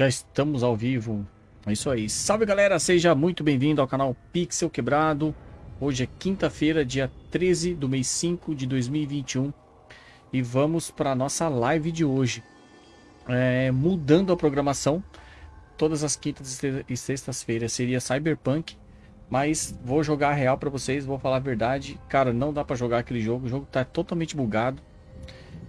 Já estamos ao vivo. É isso aí. Salve galera, seja muito bem-vindo ao canal Pixel Quebrado. Hoje é quinta-feira, dia 13 do mês 5 de 2021. E vamos para a nossa live de hoje. É, mudando a programação. Todas as quintas e sextas-feiras seria Cyberpunk. Mas vou jogar real para vocês, vou falar a verdade. Cara, não dá para jogar aquele jogo. O jogo tá totalmente bugado.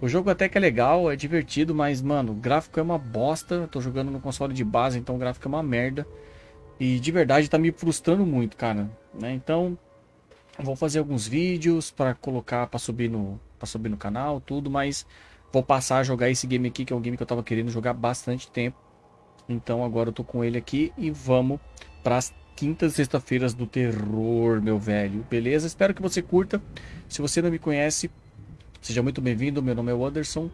O jogo até que é legal, é divertido, mas, mano, o gráfico é uma bosta. Eu tô jogando no console de base, então o gráfico é uma merda. E de verdade tá me frustrando muito, cara. Né? Então, vou fazer alguns vídeos para colocar, para subir no, para subir no canal, tudo, mas vou passar a jogar esse game aqui, que é um game que eu tava querendo jogar bastante tempo. Então agora eu tô com ele aqui e vamos para as quintas e sexta-feiras do terror, meu velho. Beleza? Espero que você curta. Se você não me conhece, Seja muito bem-vindo, meu nome é Anderson.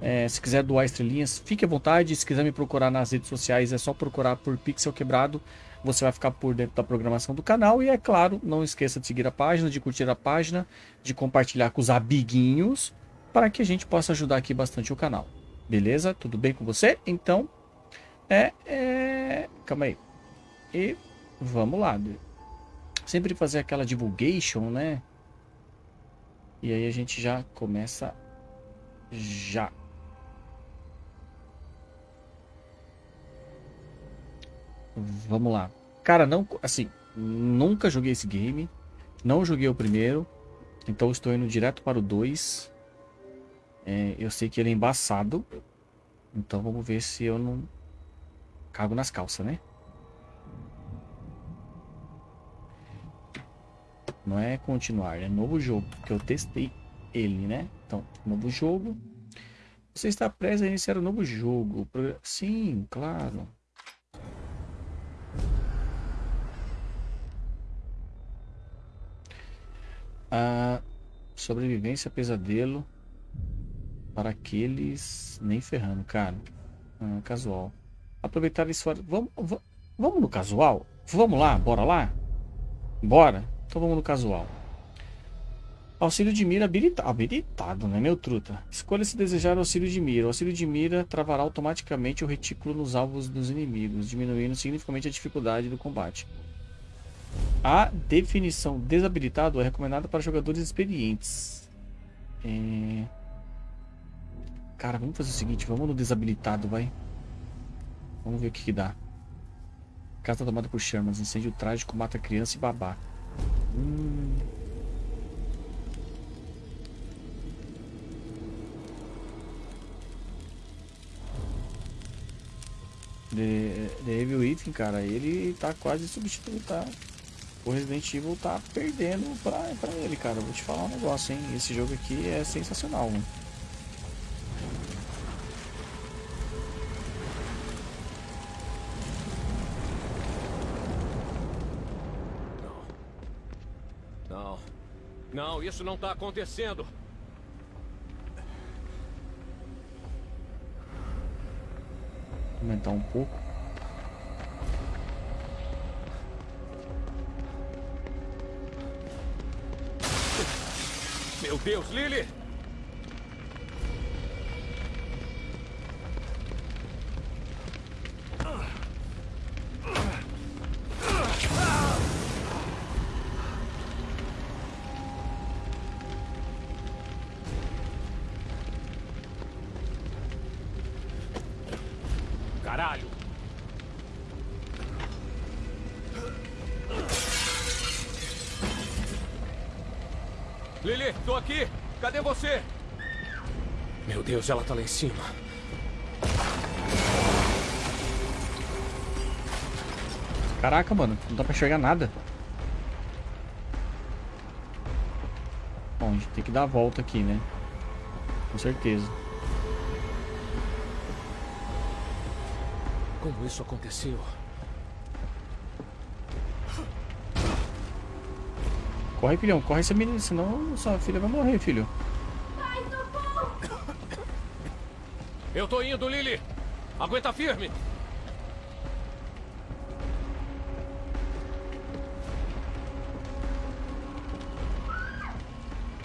É, se quiser doar estrelinhas, fique à vontade. Se quiser me procurar nas redes sociais, é só procurar por Pixel Quebrado. Você vai ficar por dentro da programação do canal. E é claro, não esqueça de seguir a página, de curtir a página, de compartilhar com os amiguinhos, para que a gente possa ajudar aqui bastante o canal. Beleza? Tudo bem com você? Então, é, é... calma aí. E vamos lá. Sempre fazer aquela divulgation, né? E aí a gente já começa já. Vamos lá. Cara, não, assim, nunca joguei esse game. Não joguei o primeiro. Então estou indo direto para o 2. É, eu sei que ele é embaçado. Então vamos ver se eu não cago nas calças, né? Não é continuar, é novo jogo, porque eu testei ele, né? Então, novo jogo. Você está prestes a iniciar um novo jogo. Sim, claro. A sobrevivência pesadelo para aqueles nem ferrando, cara. Ah, casual. Aproveitar isso. Vamos, vamos no casual? Vamos lá, bora lá? Bora. Então vamos no casual. Auxílio de mira habilitado, habilitado né, meu truta? Escolha se desejar auxílio de mira. O auxílio de mira travará automaticamente o retículo nos alvos dos inimigos, diminuindo significativamente a dificuldade do combate. A definição desabilitado é recomendada para jogadores experientes. É... Cara, vamos fazer o seguinte, vamos no desabilitado, vai. Vamos ver o que, que dá. Casa tomada por Shermans, incêndio trágico, mata criança e babá. Hum. The, The cara, ele tá quase substituindo, tá? O Resident Evil tá perdendo pra, pra ele, cara. Vou te falar um negócio, hein? Esse jogo aqui é sensacional, mano. Não, isso não está acontecendo. Aumentar um pouco. Meu Deus, Lily! Deus, ela tá lá em cima. Caraca, mano, não dá pra enxergar nada. Bom, a gente tem que dar a volta aqui, né? Com certeza. Como isso aconteceu? Corre, filhão, corre essa menina, senão sua filha vai morrer, filho. Eu tô indo, Lily. Aguenta firme.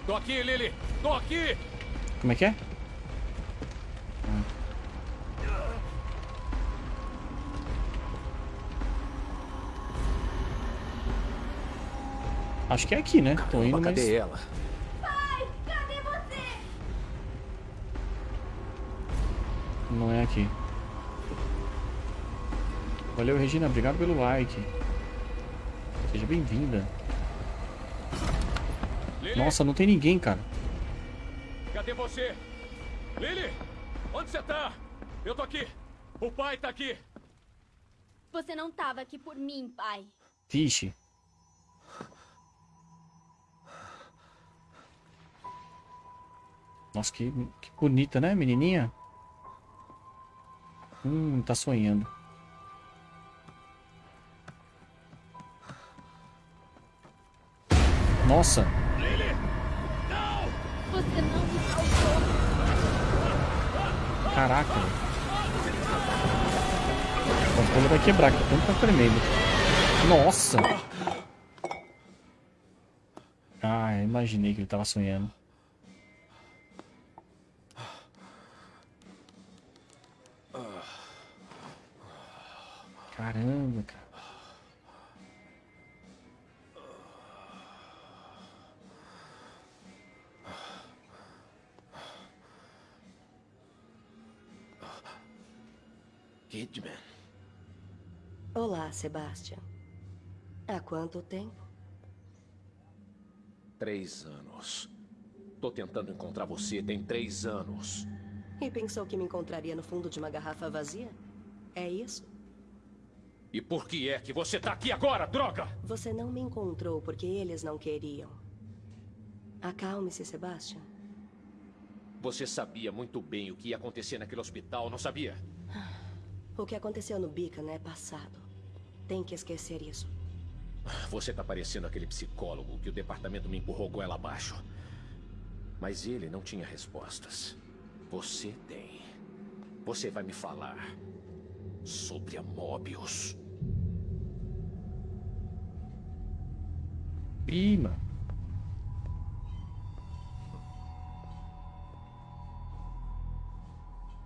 Tô aqui, Lily. Tô aqui. Como é que é? Acho que é aqui, né? Tô indo, Caramba, mas... Ela? Aqui. Valeu, Regina. Obrigado pelo like. Seja bem-vinda. Nossa, não tem ninguém, cara. cadê você? Lily, onde você tá? Eu tô aqui. O pai tá aqui. Você não tava aqui por mim, pai. Vixe. Nossa, que, que bonita, né, menininha? Hum, tá sonhando. Nossa, caraca. O controle vai quebrar, que tanto tá tremendo. Nossa! Ah, imaginei que ele tava sonhando. Sebastian. Há quanto tempo? Três anos. Tô tentando encontrar você tem três anos. E pensou que me encontraria no fundo de uma garrafa vazia? É isso? E por que é que você tá aqui agora, droga? Você não me encontrou porque eles não queriam. Acalme-se, Sebastian. Você sabia muito bem o que ia acontecer naquele hospital, não sabia? O que aconteceu no Beacon é passado. Tem que esquecer isso. Você tá parecendo aquele psicólogo que o departamento me empurrou com ela abaixo. Mas ele não tinha respostas. Você tem. Você vai me falar sobre a Mobius. Mano.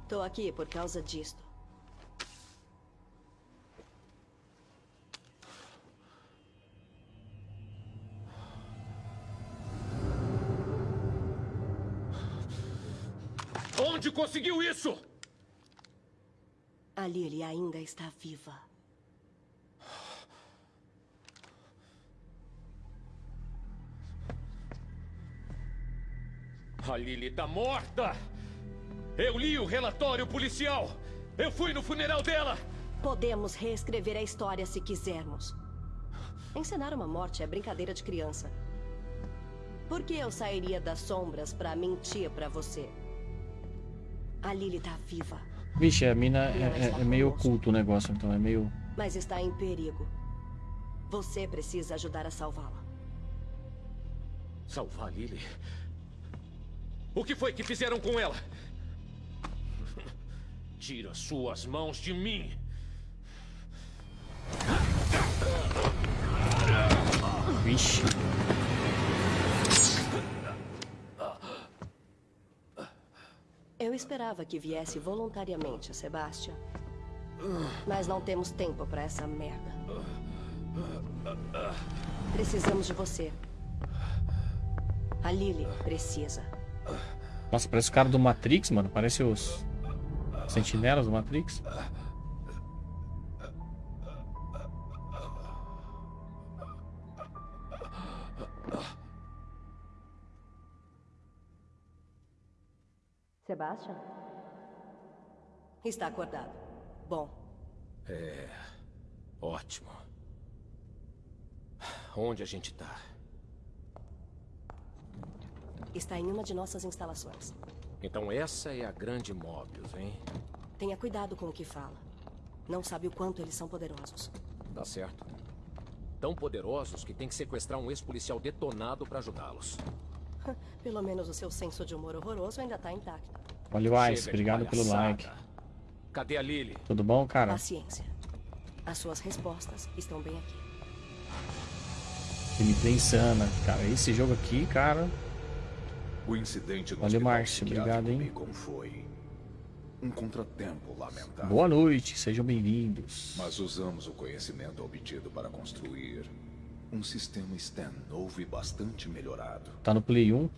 Tô aqui por causa disto. Conseguiu isso? A Lily ainda está viva. A Lily tá morta! Eu li o relatório policial! Eu fui no funeral dela! Podemos reescrever a história se quisermos. Encenar uma morte é brincadeira de criança. Por que eu sairia das sombras pra mentir pra você? A Lily tá viva, Vixe, a mina é, é- é meio oculto o negócio, então é meio. mas está em perigo. Você precisa ajudar a salvá-la. Salvar a Lily? O que foi que fizeram com ela? Tira suas mãos de mim! Vixe. Eu esperava que viesse voluntariamente, Sebastian. Mas não temos tempo pra essa merda. Precisamos de você. A Lily precisa. Nossa, parece o cara do Matrix, mano. Parece os sentinelas do Matrix. Sebastian? Está acordado. Bom, Ótimo. Onde a gente tá? está em uma de nossas instalações. Então essa é a grande Mobius, hein? Tenha cuidado com o que fala. Não sabe o quanto eles são poderosos. Tá certo. Tão poderosos que tem que sequestrar um ex-policial detonado pra ajudá-los. Pelo menos o seu senso de humor horroroso ainda está intacto. Olha o Ice, obrigado pelo like. Cadê a Lily? Tudo bom, cara? Paciência. As suas respostas estão bem aqui. Gameplay insana. Cara, esse jogo aqui, cara. O incidente no hospital Márcio. Obrigado, hein? Foi um contratempo lamentável. Boa noite, sejam bem-vindos. Mas usamos o conhecimento obtido para construir Um sistema Stan novo e bastante melhorado. Tá no Play 1?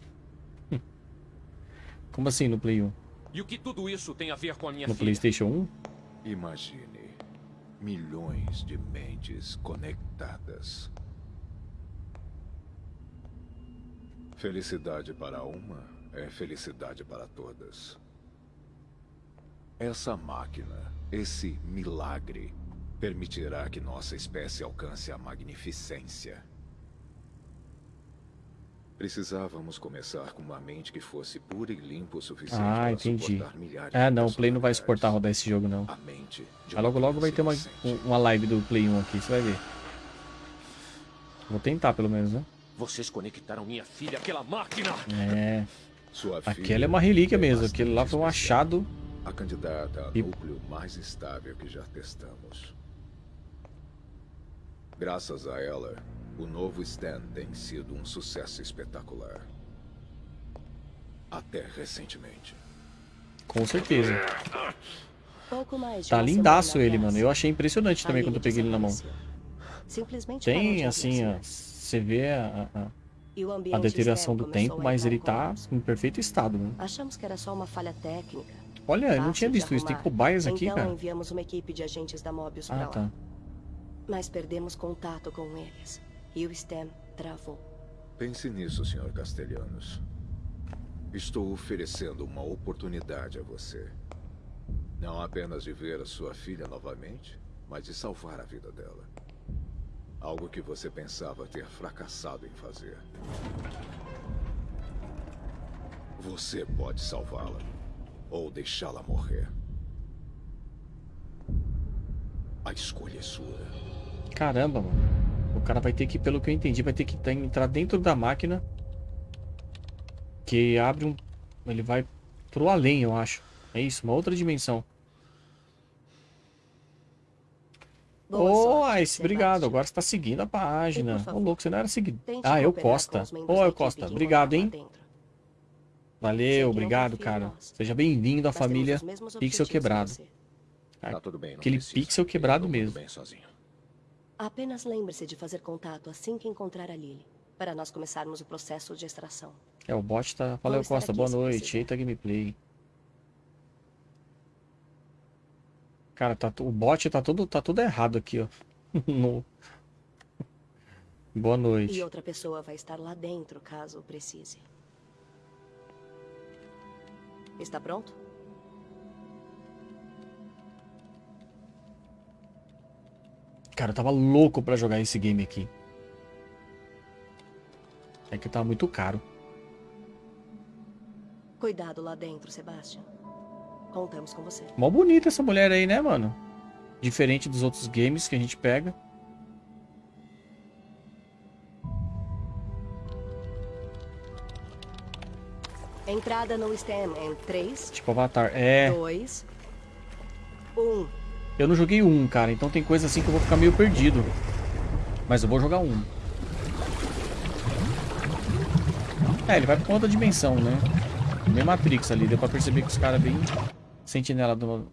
Como assim no Play 1? E o que tudo isso tem a ver com a minha No filha? PlayStation 1? Imagine milhões de mentes conectadas. Felicidade para uma é felicidade para todas. Essa máquina, esse milagre, permitirá que nossa espécie alcance a magnificência. Precisávamos começar com uma mente que fosse pura e limpa o suficiente Ah, para entendi. suportar milhares Ah, não, o Play não vai suportar rodar esse jogo, não. A Mas logo uma logo vai ter uma, uma live do Play 1 aqui, você vai ver. Vou tentar pelo menos, né? Vocês conectaram minha filha àquela máquina! É. Sua Aquela é uma relíquia mesmo. bastante Aquele lá foi um achado. A candidata ao E- núcleo mais estável que já testamos. Graças a ela, o novo Stan tem sido um sucesso espetacular. Até recentemente. Com certeza. Tá lindaço ele, mano. Eu achei impressionante a também quando eu peguei ele na mão. Tem, assim, ó. aparecer. Você vê a, a- a deterioração do tempo, a mas ele tá em perfeito estado, né? Achamos que era só uma falha técnica. Olha, eu não tinha visto isso. Tem cobaias aqui, então cara. enviamos uma equipe de agentes da Mobius pra Ah, lá. tá. Mas perdemos contato com eles. E o STEM travou. Pense nisso, Sr. Castelhanos. Estou oferecendo uma oportunidade a você. Não apenas de ver a sua filha novamente, mas de salvar a vida dela. Algo que você pensava ter fracassado em fazer. Você pode salvá-la ou deixá-la morrer. A escolha é sua. Caramba, mano. O cara vai ter que, pelo que eu entendi, vai ter que tá- entrar dentro da máquina. Que abre um. Ele vai pro além, eu acho. É isso, uma outra dimensão. Boa Ô, sorte, Ice, obrigado. Agora você tá seguindo a página. Ô, favor, louco, você não era seguido. Ah, eu Costa. Ô, da eu Costa. Obrigado, hein? Valeu, obrigado, cara. Seja bem-vindo à família Pixel Quebrado. Tá tudo bem, não Aquele pixel quebrado mesmo. bem sozinho. Apenas lembre-se de fazer contato assim que encontrar a Lily, para nós começarmos o processo de extração. É, o bot tá. Valeu, Costa. Boa noite. Eita gameplay. Cara, tá, o bot tá todo, tá tudo errado aqui, ó. No- Boa E noite. outra pessoa vai estar lá dentro, caso precise. Está pronto? Cara, eu tava louco pra jogar esse game aqui. É que tava muito caro. Cuidado lá dentro, Sebastian. Contamos com você. Mó bonita essa mulher aí, né, mano? Diferente dos outros games que a gente pega. Entrada no STEM em 3, Tipo Avatar. É, 2, 1. Eu não joguei um, cara. Então tem coisa assim que eu vou ficar meio perdido. Mas eu vou jogar um. É, ele vai pra outra dimensão, né? Meio Matrix ali. Deu pra perceber que os caras bem sentinela do...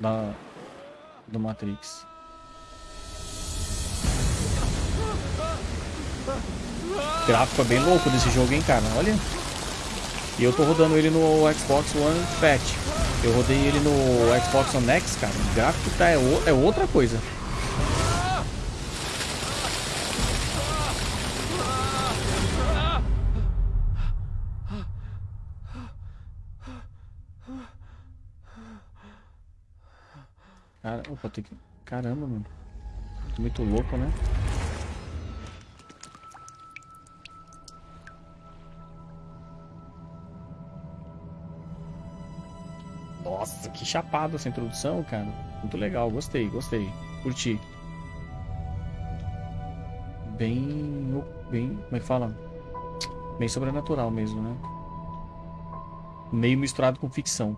Da... Do Matrix. O gráfico é bem louco desse jogo, hein, cara? Olha. E eu tô rodando ele no Xbox One Fat. Eu rodei ele no Xbox One X, cara. O gráfico tá, é, o- é outra coisa. Cara, opa, tem que... Caramba, mano. Muito louco, né? Nossa, que chapado essa introdução, cara. Muito legal, gostei, gostei. Curti. Bem. Bem. Como é que fala? Bem sobrenatural mesmo, né? Meio misturado com ficção.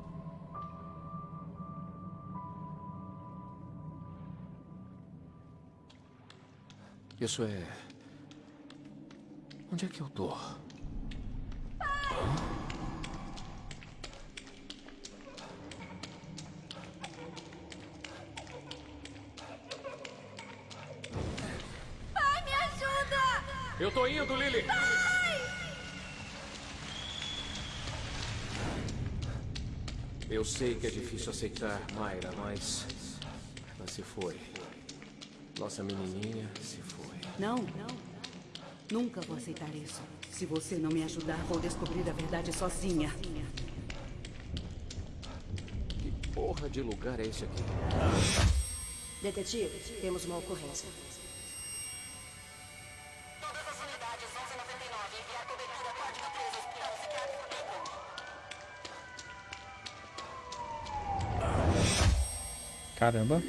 Isso é. Onde é que eu tô? Indo, Lily! Eu sei que é difícil aceitar, Mayra, mas... Mas se foi. Nossa menininha se foi. Não, não. Nunca vou aceitar isso. Se você não me ajudar, vou descobrir a verdade sozinha. Que porra de lugar é esse aqui? Detetive, temos uma ocorrência. Caramba.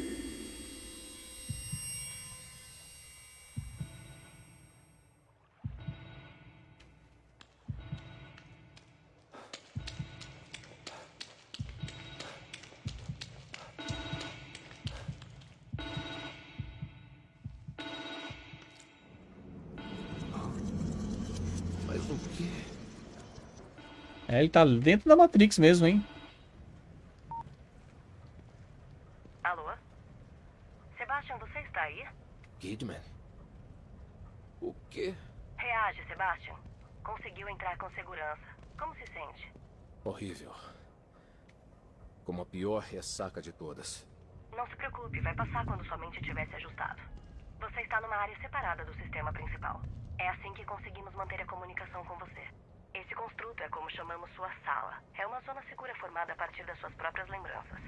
É, ele tá dentro da Matrix mesmo, hein? Alô? Sebastian, você está aí? Kidman? O quê? Reage, Sebastian. Conseguiu entrar com segurança. Como se sente? Horrível. Como a pior ressaca de todas. Não se preocupe, vai passar quando sua mente tiver se ajustado. Você está numa área separada do sistema principal. É assim que conseguimos manter a comunicação com você. Esse construto é como chamamos sua sala. É uma zona segura formada a partir das suas próprias lembranças.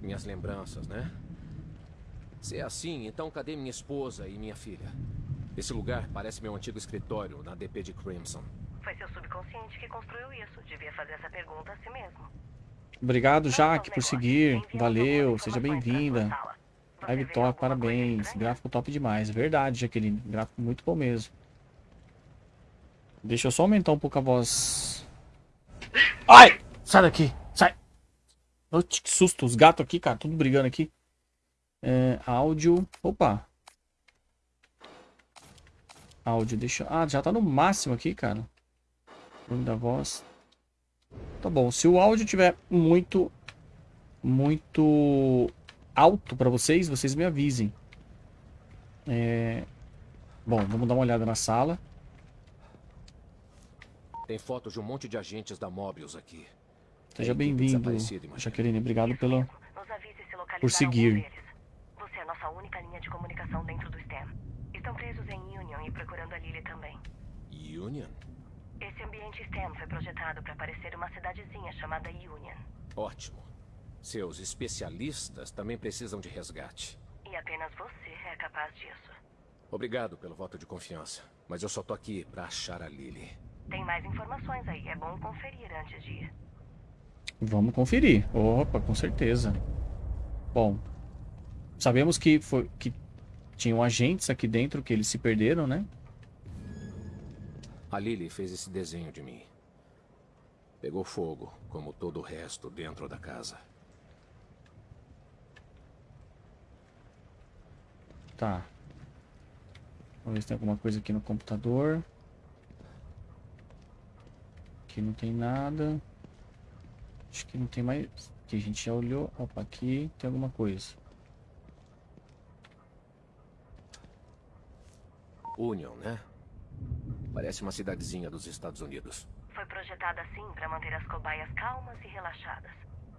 Minhas lembranças, né? Se é assim, então cadê minha esposa e minha filha? Esse lugar parece meu antigo escritório na DP de Crimson. Foi seu subconsciente que construiu isso. Devia fazer essa pergunta a si mesmo. Obrigado, Jaque, por seguir. Valeu, seja bem-vinda. Live top, parabéns. Gráfico top demais. Verdade, Jaqueline. Gráfico muito bom mesmo. Deixa eu só aumentar um pouco a voz. Ai! Sai daqui! Sai! Oxe, que susto. Os gatos aqui, cara. Tudo brigando aqui. É, áudio. Opa! Áudio, deixa. Ah, já tá no máximo aqui, cara. Volume da voz. Tá bom. Se o áudio tiver muito. Muito alto pra vocês, vocês me avisem. É... Bom, vamos dar uma olhada na sala. Tem fotos de um monte de agentes da Mobius aqui. Seja bem-vindo. Jaqueline. Obrigado pelo. Nos avise se localizar por seguir. Você é a nossa única linha de comunicação dentro do STEM. Estão presos em Union e procurando a Lily também. Union? Esse ambiente STEM foi projetado para parecer uma cidadezinha chamada Union. Ótimo. Seus especialistas também precisam de resgate. E apenas você é capaz disso. Obrigado pelo voto de confiança. Mas eu só tô aqui pra achar a Lily. Tem mais informações aí, é bom conferir antes de ir. Vamos conferir. Opa, com certeza. Bom, sabemos que foi que tinham agentes aqui dentro que eles se perderam, né? A Lily fez esse desenho de mim. Pegou fogo, como todo o resto dentro da casa. Tá. Vamos ver se tem alguma coisa aqui no computador. Aqui não tem nada. Acho que não tem mais. Aqui a gente já olhou. Opa, aqui tem alguma coisa. Union, né? Parece uma cidadezinha dos Estados Unidos. Foi projetada assim para manter as cobaias calmas e relaxadas.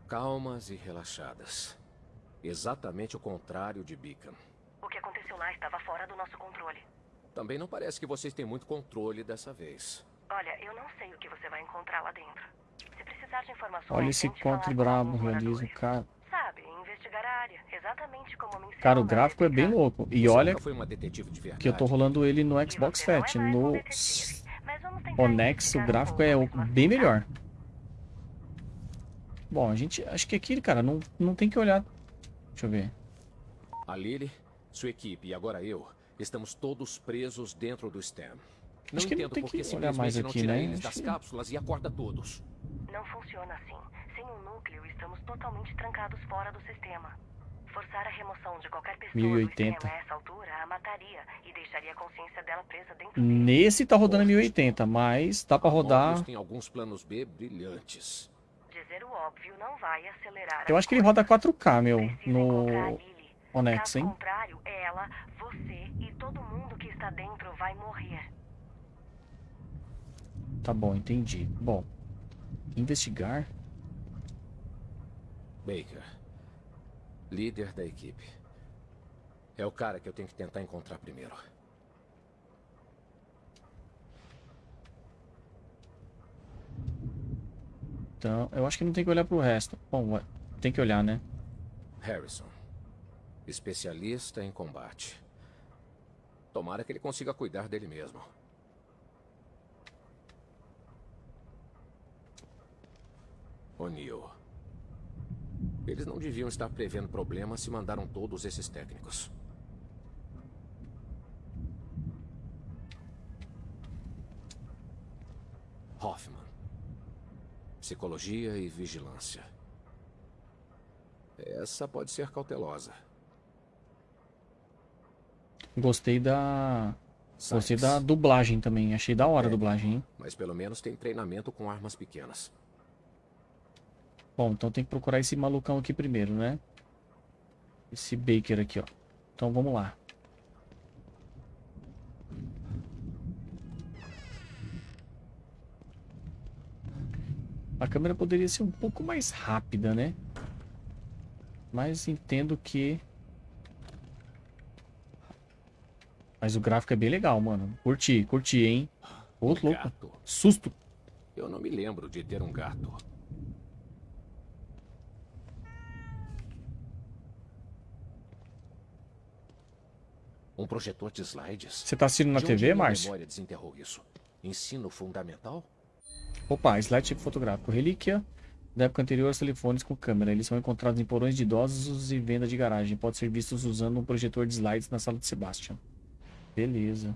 Calmas e relaxadas. Exatamente o contrário de Beacon. O que aconteceu lá estava fora do nosso controle. Também não parece que vocês têm muito controle dessa vez. Olha, eu não sei o que você vai encontrar lá dentro. Se precisar de informações, Olha esse contra brabo, realismo, moradores. cara. Sabe, investigar a área, exatamente como me ensinou Cara, o gráfico é bem louco. E Você olha nunca foi uma detetive de verdade. que eu tô rolando ele no Xbox não é Fat. No Onex o gráfico é bem tá? melhor. Bom, a gente. Acho que aqui, cara, não, não tem que olhar. Deixa eu ver. A Lily, sua equipe e agora eu, estamos todos presos dentro do STEM. Não Acho que não entendo tem por que olhar mais simplesmente não aqui, tira né? eles Acho das que- cápsulas e acorda todos. Não funciona assim. Sem um núcleo, estamos totalmente trancados fora do sistema. Forçar a remoção de qualquer pessoa 1080. do sistema a essa altura a mataria e deixaria a consciência dela presa dentro dele. Nesse tá rodando 1080, mas dá pra A rodar. Tem alguns planos B brilhantes. Dizer o óbvio não vai acelerar Eu acho que ele roda 4K, meu, Precisa no. Onex, hein? contrário, ela, você e todo mundo que está dentro vai morrer. Tá bom, entendi. Bom, investigar. Baker. Líder da equipe. É o cara que eu tenho que tentar encontrar primeiro. Então, eu acho que não tem que olhar pro resto. Bom, tem que olhar, né? Harrison. Especialista em combate. Tomara que ele consiga cuidar dele mesmo. O'Neill. Eles não deviam estar prevendo problemas se mandaram todos esses técnicos. Hoffman. Psicologia e vigilância. Essa pode ser cautelosa. Gostei da. Gostei da dublagem também. Achei da hora é, a dublagem, hein? Mas pelo menos tem treinamento com armas pequenas. Bom, então tem que procurar esse malucão aqui primeiro, né? Esse Baker aqui, ó. Então vamos lá. A câmera poderia ser um pouco mais rápida, né? Mas entendo que... Mas o gráfico é bem legal, mano. Curti, curti, hein? Outro um louco. Susto. Eu não me lembro de ter um gato. Um projetor de slides? Você tá assistindo na de TV, Márcio? memória desenterrou isso? Ensino fundamental? Opa, slide tipo fotográfico. Relíquia da época anterior aos telefones com câmera. Eles são encontrados em porões de idosos e venda de garagem. Pode ser vistos usando um projetor de slides na sala de Sebastian. Beleza.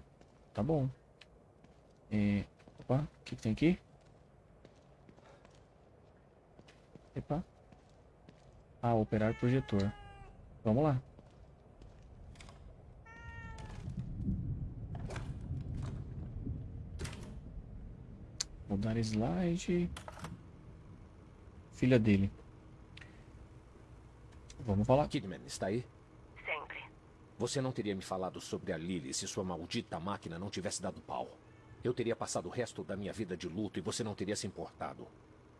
Tá bom. É... Opa, o que, que tem aqui? Epa. Ah, operar projetor. Vamos lá. Mudar slide. Filha dele. Vamos falar. Kidman, está aí? Sempre. Você não teria me falado sobre a Lily se sua maldita máquina não tivesse dado pau. Eu teria passado o resto da minha vida de luto e você não teria se importado.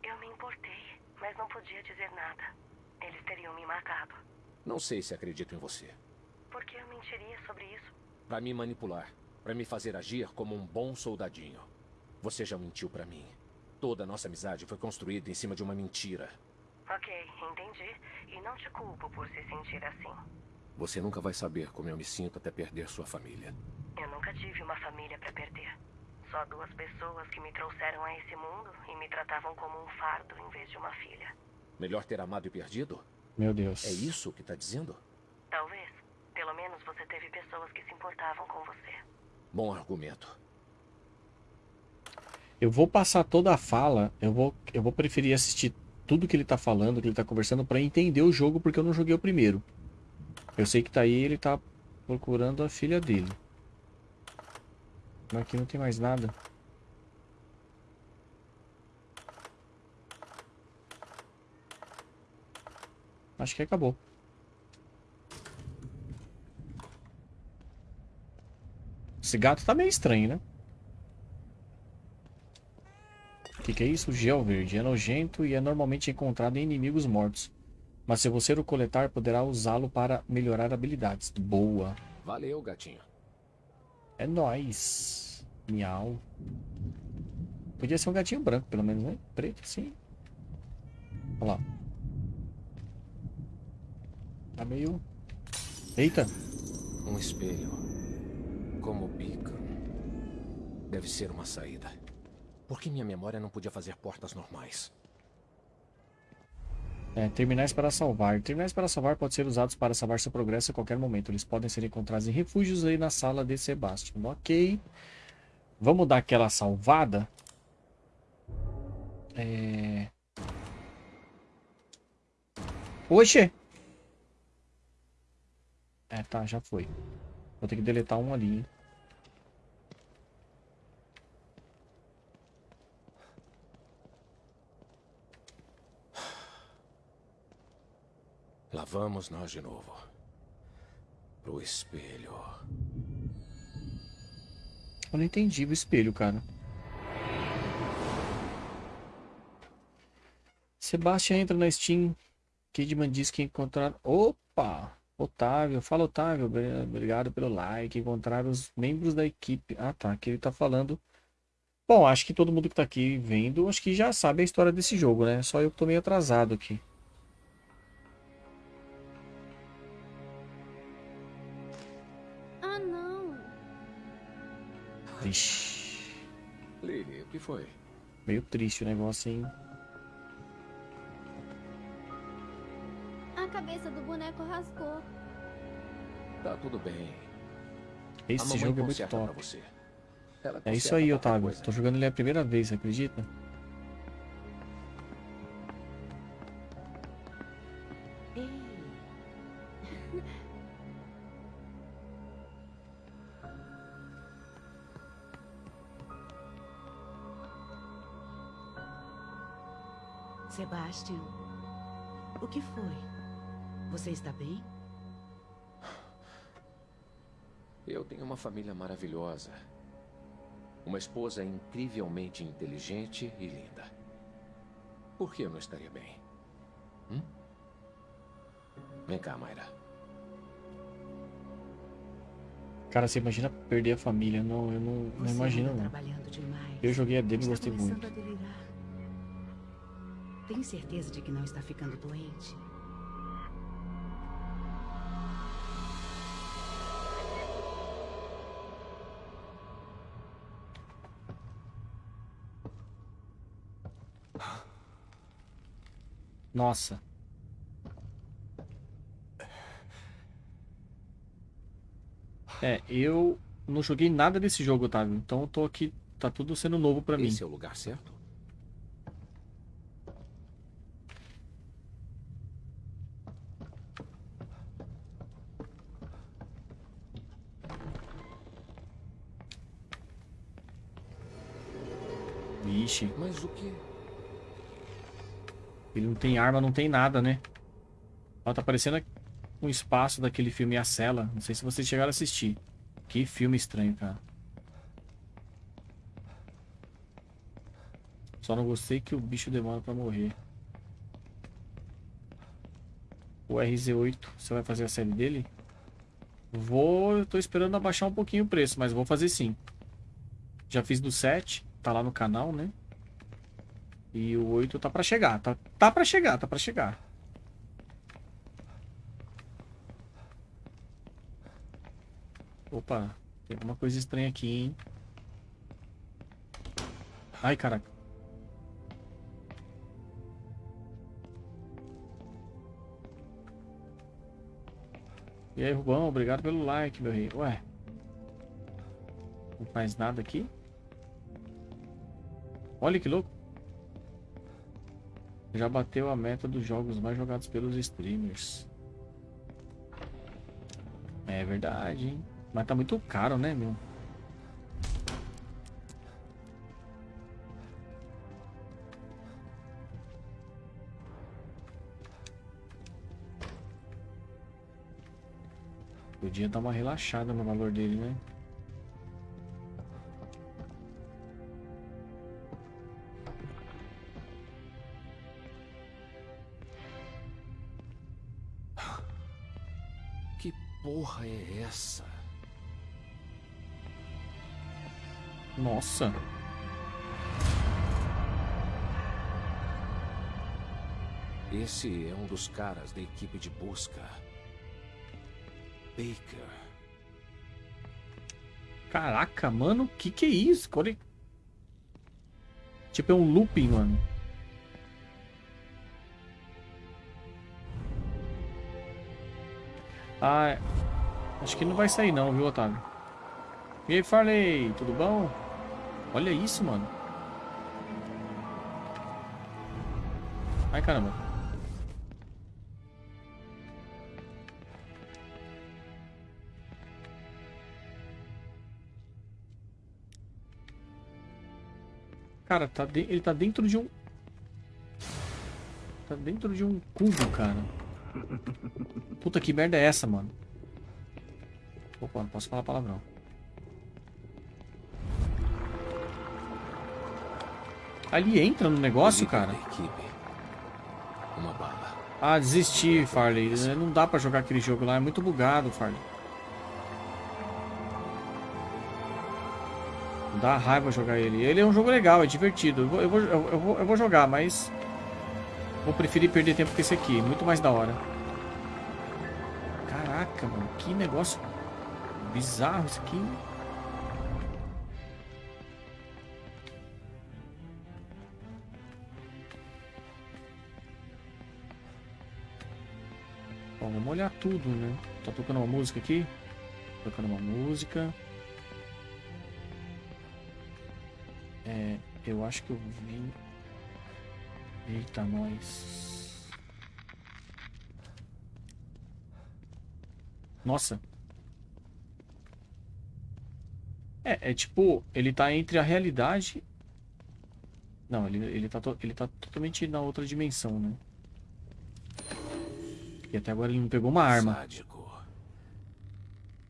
Eu me importei, mas não podia dizer nada. Eles teriam me matado. Não sei se acredito em você. Por que eu mentiria sobre isso? Para me manipular. Para me fazer agir como um bom soldadinho. Você já mentiu para mim. Toda a nossa amizade foi construída em cima de uma mentira. Ok, entendi. E não te culpo por se sentir assim. Você nunca vai saber como eu me sinto até perder sua família. Eu nunca tive uma família para perder. Só duas pessoas que me trouxeram a esse mundo e me tratavam como um fardo em vez de uma filha. Melhor ter amado e perdido? Meu Deus. É isso que tá dizendo? Talvez. Pelo menos você teve pessoas que se importavam com você. Bom argumento. Eu vou passar toda a fala, eu vou, eu vou preferir assistir tudo que ele tá falando, que ele tá conversando, para entender o jogo, porque eu não joguei o primeiro. Eu sei que tá aí, ele tá procurando a filha dele. Mas aqui não tem mais nada. Acho que acabou. Esse gato tá meio estranho, né? Que, que é isso? Gel verde. É nojento e é normalmente encontrado em inimigos mortos. Mas se você o coletar, poderá usá-lo para melhorar habilidades. Boa. Valeu, gatinho. É nóis. Miau. Podia ser um gatinho branco, pelo menos, né? Preto, sim. Olha lá. Tá meio... Eita. Um espelho. Como bica. Deve ser uma saída. Por que minha memória não podia fazer portas normais? É, terminais para salvar. Terminais para salvar podem ser usados para salvar seu progresso a qualquer momento. Eles podem ser encontrados em refúgios aí na sala de Sebastian. Ok. Vamos dar aquela salvada. É... Oxe! É, tá, já foi. Vou ter que deletar um ali, hein? Lá vamos nós de novo. Pro espelho. Eu não entendi o espelho, cara. Sebastião entra na Steam. Kidman diz que encontraram. Opa! Otávio, fala Otávio, obrigado pelo like. Encontrar os membros da equipe. Ah, tá. Aqui ele tá falando. Bom, acho que todo mundo que tá aqui vendo, acho que já sabe a história desse jogo, né? Só eu que tô meio atrasado aqui. Vixe. Lily, o que foi? Meio triste o negócio, hein? A cabeça do boneco rasgou. Tá tudo bem. Esse jogo é muito top. você. Ela É isso aí, Otávio. coisa. Tô jogando ele a primeira vez, acredita? Sebastian, o que foi? Você está bem? Eu tenho uma família maravilhosa. Uma esposa incrivelmente inteligente e linda. Por que eu não estaria bem? Hum? Vem cá, Mayra. Cara, você imagina perder a família? Não, eu não, não imagino, não. trabalhando demais. Eu joguei a demo e gostei muito. Tem certeza de que não está ficando doente? Nossa. É, eu não joguei nada desse jogo, Otávio. Então eu tô aqui, tá tudo sendo novo pra mim. Esse é o lugar certo? Mas o que? ele não tem arma, não tem nada, né? Ó, tá parecendo um espaço daquele filme A Cela. Não sei se vocês chegaram a assistir. Que filme estranho, cara. Só não gostei que o bicho demora pra morrer. O RZ8, você vai fazer a série dele? Vou, eu tô esperando abaixar um pouquinho o preço, mas vou fazer sim. Já fiz do 7, tá lá no canal, né? E o 8 tá pra chegar, tá, tá pra chegar, tá pra chegar. Opa, tem alguma coisa estranha aqui, hein? Ai, caraca. E aí, Rubão, obrigado pelo like, meu rei. Ué. Não faz nada aqui? Olha que louco. Já bateu a meta dos jogos mais jogados pelos streamers. É verdade, hein? Mas tá muito caro, né, meu? Podia dar uma relaxada no valor dele, né? Nossa. Esse é um dos caras da equipe de busca. Baker. Caraca, mano, que que é isso? Olha... Tipo, é um looping, mano. Ah, é. acho que não vai sair não, viu, Otávio? E aí, Farley, tudo bom? Olha isso, mano. Ai, caramba. Cara, tá de- ele tá dentro de um... Tá dentro de um cubo, cara. Puta, que merda é essa, mano? Opa, não posso falar palavrão. Ali entra no negócio, cara. Ah, desisti, Farley. Não dá pra jogar aquele jogo lá, é muito bugado, Farley. Dá raiva jogar ele. Ele é um jogo legal, é divertido. Eu vou, eu vou, eu vou, eu vou jogar, mas... Vou preferir perder tempo que esse aqui. Muito mais da hora. Caraca, mano. Que negócio bizarro isso aqui. Vamos olhar tudo, né? Tá tocando uma música aqui? Tocando uma música. É, eu acho que eu vi. Eita, nós. Nossa. É, é tipo, ele tá entre a realidade. Não, ele, ele, tá, ele tá totalmente na outra dimensão, né? E até agora ele não pegou uma arma. Sádico.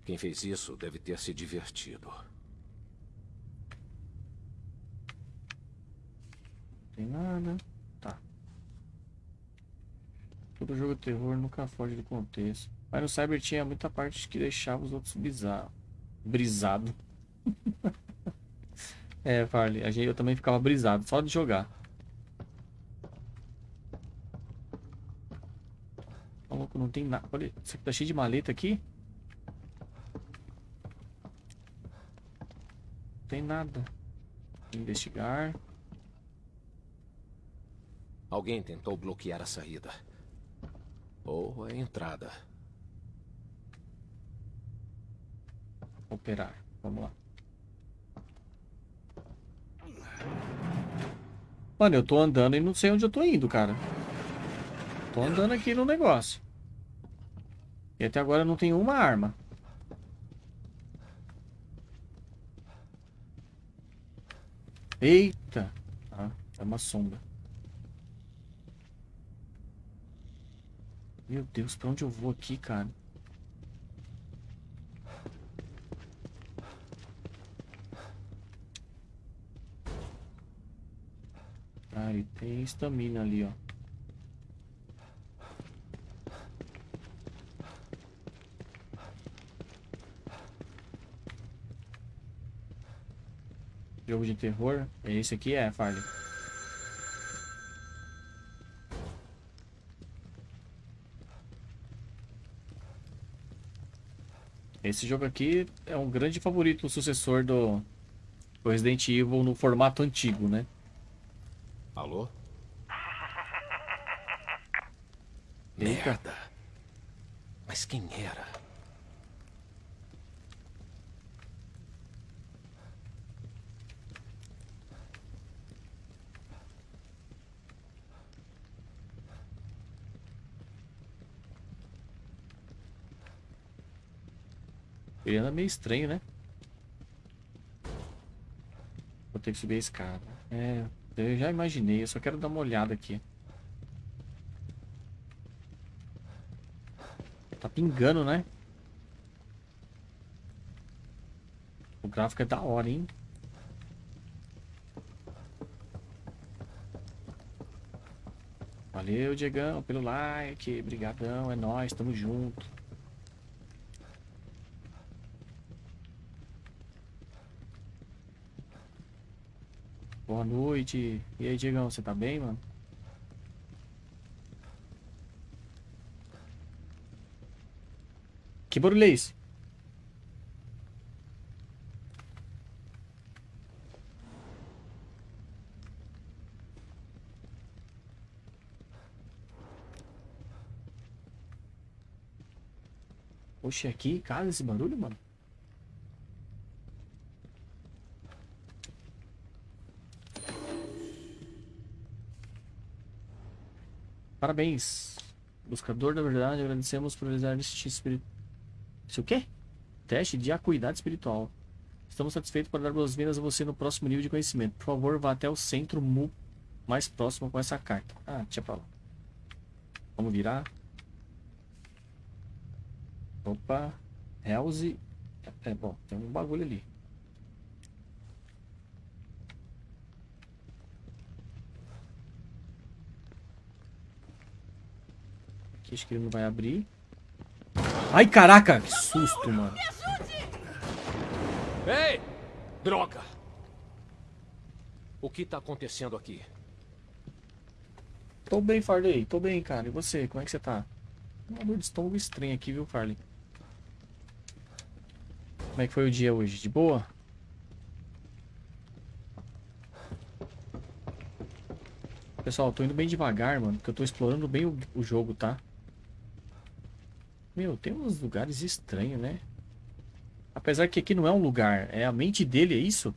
Quem fez isso deve ter se divertido. Tem nada. Tá. Todo jogo de terror nunca foge do contexto. Mas no Cyber tinha muita parte que deixava os outros bizarros. Brisado. é, Farley, a gente, eu também ficava brisado, só de jogar. Maluco, não tem nada. Olha, isso aqui tá cheio de maleta aqui. Não tem nada. Investigar. Alguém tentou bloquear a saída. Ou a entrada. Operar. Vamos lá. Mano, eu tô andando e não sei onde eu tô indo, cara. Tô andando aqui no negócio. E até agora não tem uma arma. Eita! Ah, é uma sombra. Meu Deus, pra onde eu vou aqui, cara? Ah, tem estamina ali, ó. Jogo de terror. Esse aqui é, Farley. Esse jogo aqui é um grande favorito, sucessor do, do Resident Evil no formato antigo, né? Alô? Eita. Merda. Mas quem era? Ele anda meio estranho, né? Vou ter que subir a escada. É, eu já imaginei, eu só quero dar uma olhada aqui. Tá pingando, né? O gráfico é da hora, hein? Valeu, Diegão, pelo like. Brigadão, é nóis, tamo junto. Boa noite. E aí, Diegão, você tá bem, mano? Que barulho é esse? Oxe, aqui, casa esse barulho, mano? Parabéns. Buscador da verdade, agradecemos por realizar este espírito. Isso o quê? Teste de acuidade espiritual. Estamos satisfeitos por dar boas-vindas a você no próximo nível de conhecimento. Por favor, vá até o centro MU mais próximo com essa carta. Ah, deixa pra lá. Vamos virar. Opa. Helze. É, bom, tem um bagulho ali. Aqui acho que ele não vai abrir. Ai, caraca! Que susto, mano. Ei! Droga! O que tá acontecendo aqui? Tô bem, Farley. Tô bem, cara. E você? Como é que você tá? Uma dor de estômago estranha aqui, viu, Farley? Como é que foi o dia hoje? De boa? Pessoal, tô indo bem devagar, mano. Porque eu tô explorando bem o, o jogo, tá? Meu, tem uns lugares estranhos, né? Apesar que aqui não é um lugar. É a mente dele, é isso?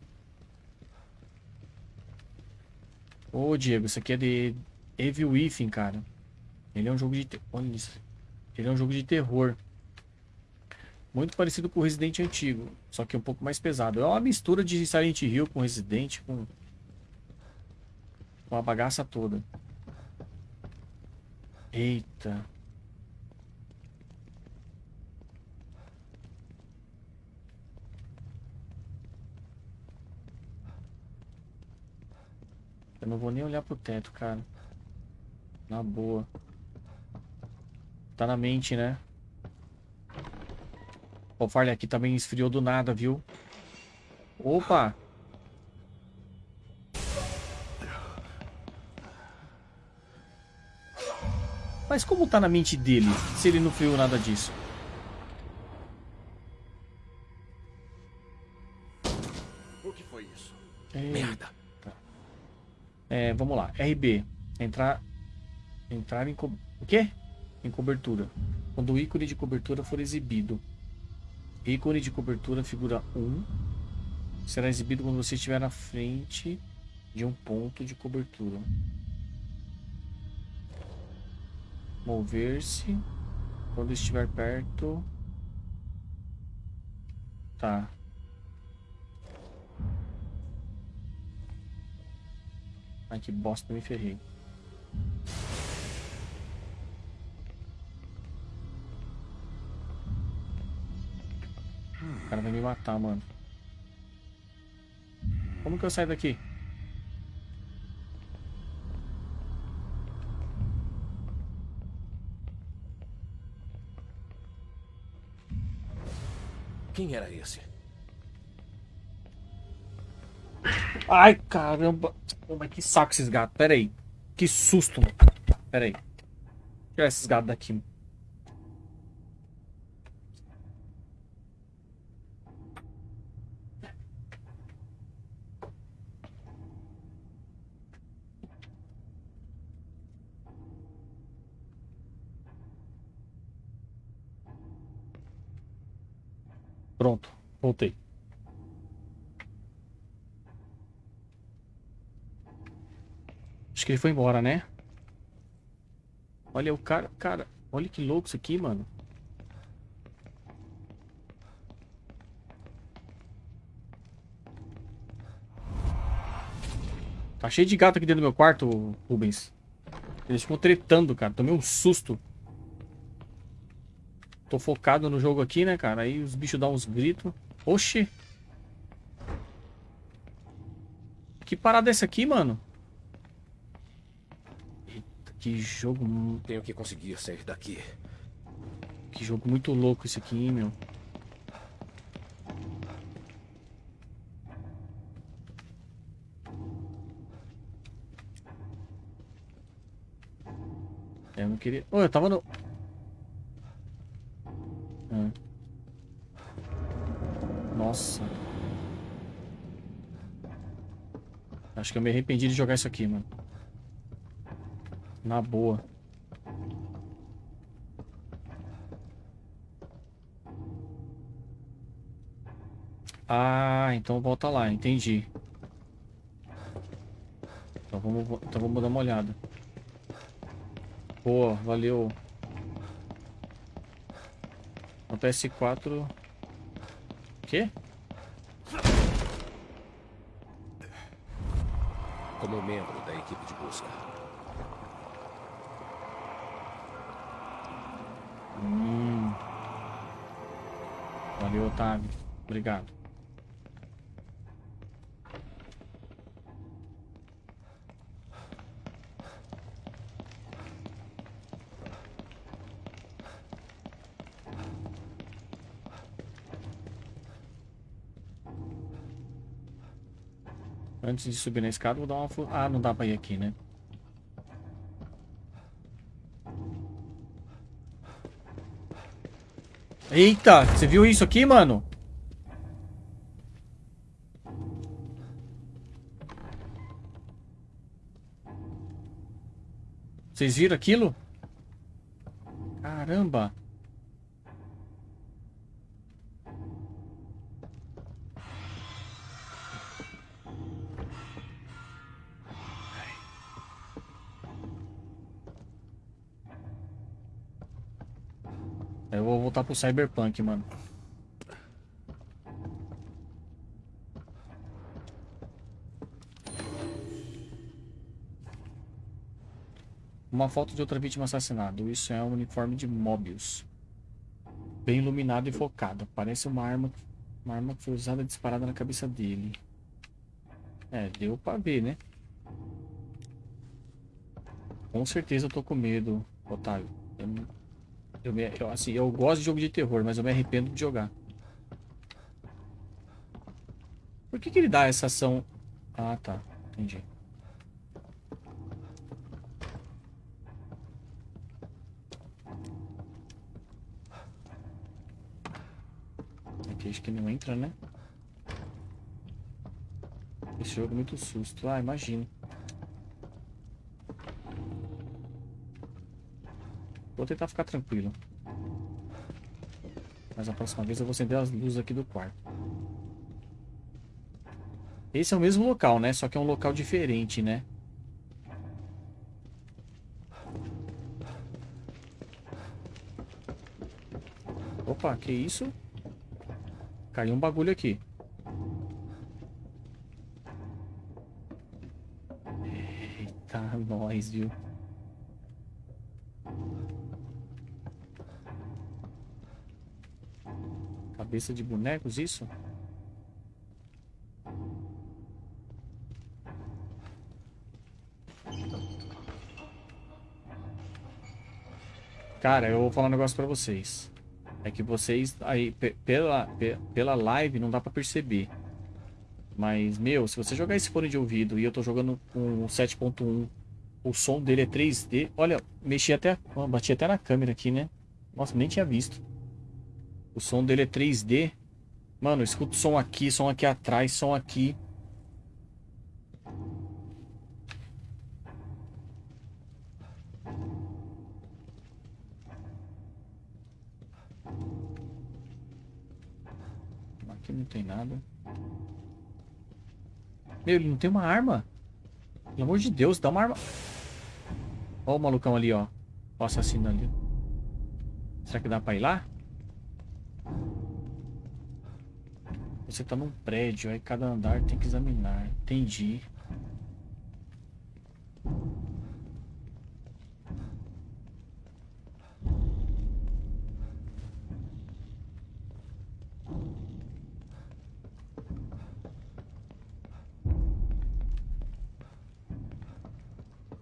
Ô, Diego, isso aqui é de Evil Within, cara. Ele é um jogo de... Olha isso. Ele é um jogo de terror. Muito parecido com o Resident antigo. Só que um pouco mais pesado. É uma mistura de Silent Hill com Resident, com... Com a bagaça toda. Eita. Eu não vou nem olhar pro teto, cara. Na boa. Tá na mente, né? O Farley aqui também esfriou do nada, viu? Opa! Mas como tá na mente dele, se ele não friou nada disso? O que foi isso? Eita. Merda! É, vamos lá. RB. Entrar. Entrar em. Co... O quê? Em cobertura. Quando o ícone de cobertura for exibido. Ícone de cobertura, figura 1. Será exibido quando você estiver na frente de um ponto de cobertura. Mover-se. Quando estiver perto. Tá. Ai, que bosta, me ferrei. O cara vai me matar, mano. Como que eu saio daqui? Quem era esse? Ai, caramba. Pô, mas que saco esses gatos. Pera aí. Que susto, mano. Pera aí. Tirar esses gatos daqui. Pronto, voltei. Acho que ele foi embora, né? Olha o cara, cara, olha que louco isso aqui, mano. Tá cheio de gato aqui dentro do meu quarto, Rubens. Eles ficam tretando, cara. Tomei um susto. Tô focado no jogo aqui, né, cara? Aí os bichos dão uns gritos. Oxi. Que parada é essa aqui, mano? Que jogo... Tenho que conseguir sair daqui. Que jogo muito louco esse aqui, hein, meu. Eu não queria... Oh, eu tava no... Ah. Nossa. Acho que eu me arrependi de jogar isso aqui, mano. Na boa. Ah, então volta lá, entendi. Então vamos, então vamos dar uma olhada. Pô, valeu. No PS4... Quê? Como membro da equipe de busca. Valeu, Otávio. Obrigado. Antes de subir na escada, vou dar uma... Ah, não dá pra ir aqui, né? Eita, você viu isso aqui, mano? Vocês viram aquilo? Caramba. Pro Cyberpunk, mano. Uma foto de outra vítima assassinada. Isso é um uniforme de Mobius. Bem iluminado e focado. Parece uma arma, uma arma que foi usada disparada na cabeça dele. É, deu pra ver, né? Com certeza eu tô com medo, Otávio. Eu, eu, me, eu, assim, eu gosto de jogo de terror, mas eu me arrependo de jogar. Por que, que ele dá essa ação? Ah, tá. Entendi. Aqui acho que não entra, né? Esse jogo é muito susto. Ah, imagino. Vou tentar ficar tranquilo. Mas a próxima vez eu vou acender as luzes aqui do quarto. Esse é o mesmo local, né? Só que é um local diferente, né? Opa, que isso? Caiu um bagulho aqui. Eita, nós, viu? Cabeça de bonecos, isso? Cara, eu vou falar um negócio pra vocês. É que vocês, aí, pela, pela live não dá pra perceber. Mas, meu, se você jogar esse fone de ouvido e eu tô jogando com 7.1, o som dele é 3D. Olha, mexi até, bati até na câmera aqui, né? Nossa, nem tinha visto. O som dele é 3D. Mano, escuta o som aqui, som aqui atrás, som aqui. Aqui não tem nada. Meu, ele não tem uma arma. Pelo amor de Deus, dá uma arma. Ó o malucão ali, ó. O assassino ali. Será que dá pra ir lá? Você tá num prédio, aí cada andar tem que examinar. Entendi.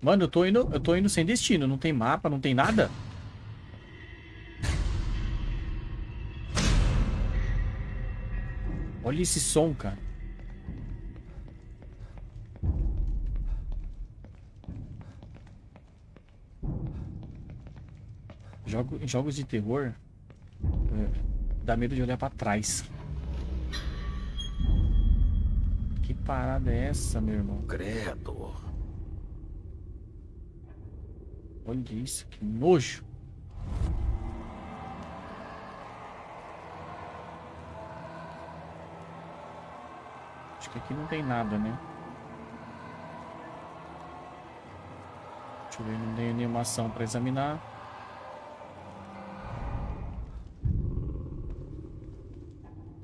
Mano, eu tô indo, eu tô indo sem destino, não tem mapa, não tem nada. Olha esse som, cara. Jogo, jogos de terror é, dá medo de olhar pra trás. Que parada é essa, meu irmão? Credo. Olha isso, que nojo. Acho que aqui não tem nada, né? Deixa eu ver, não tem nenhuma ação para examinar.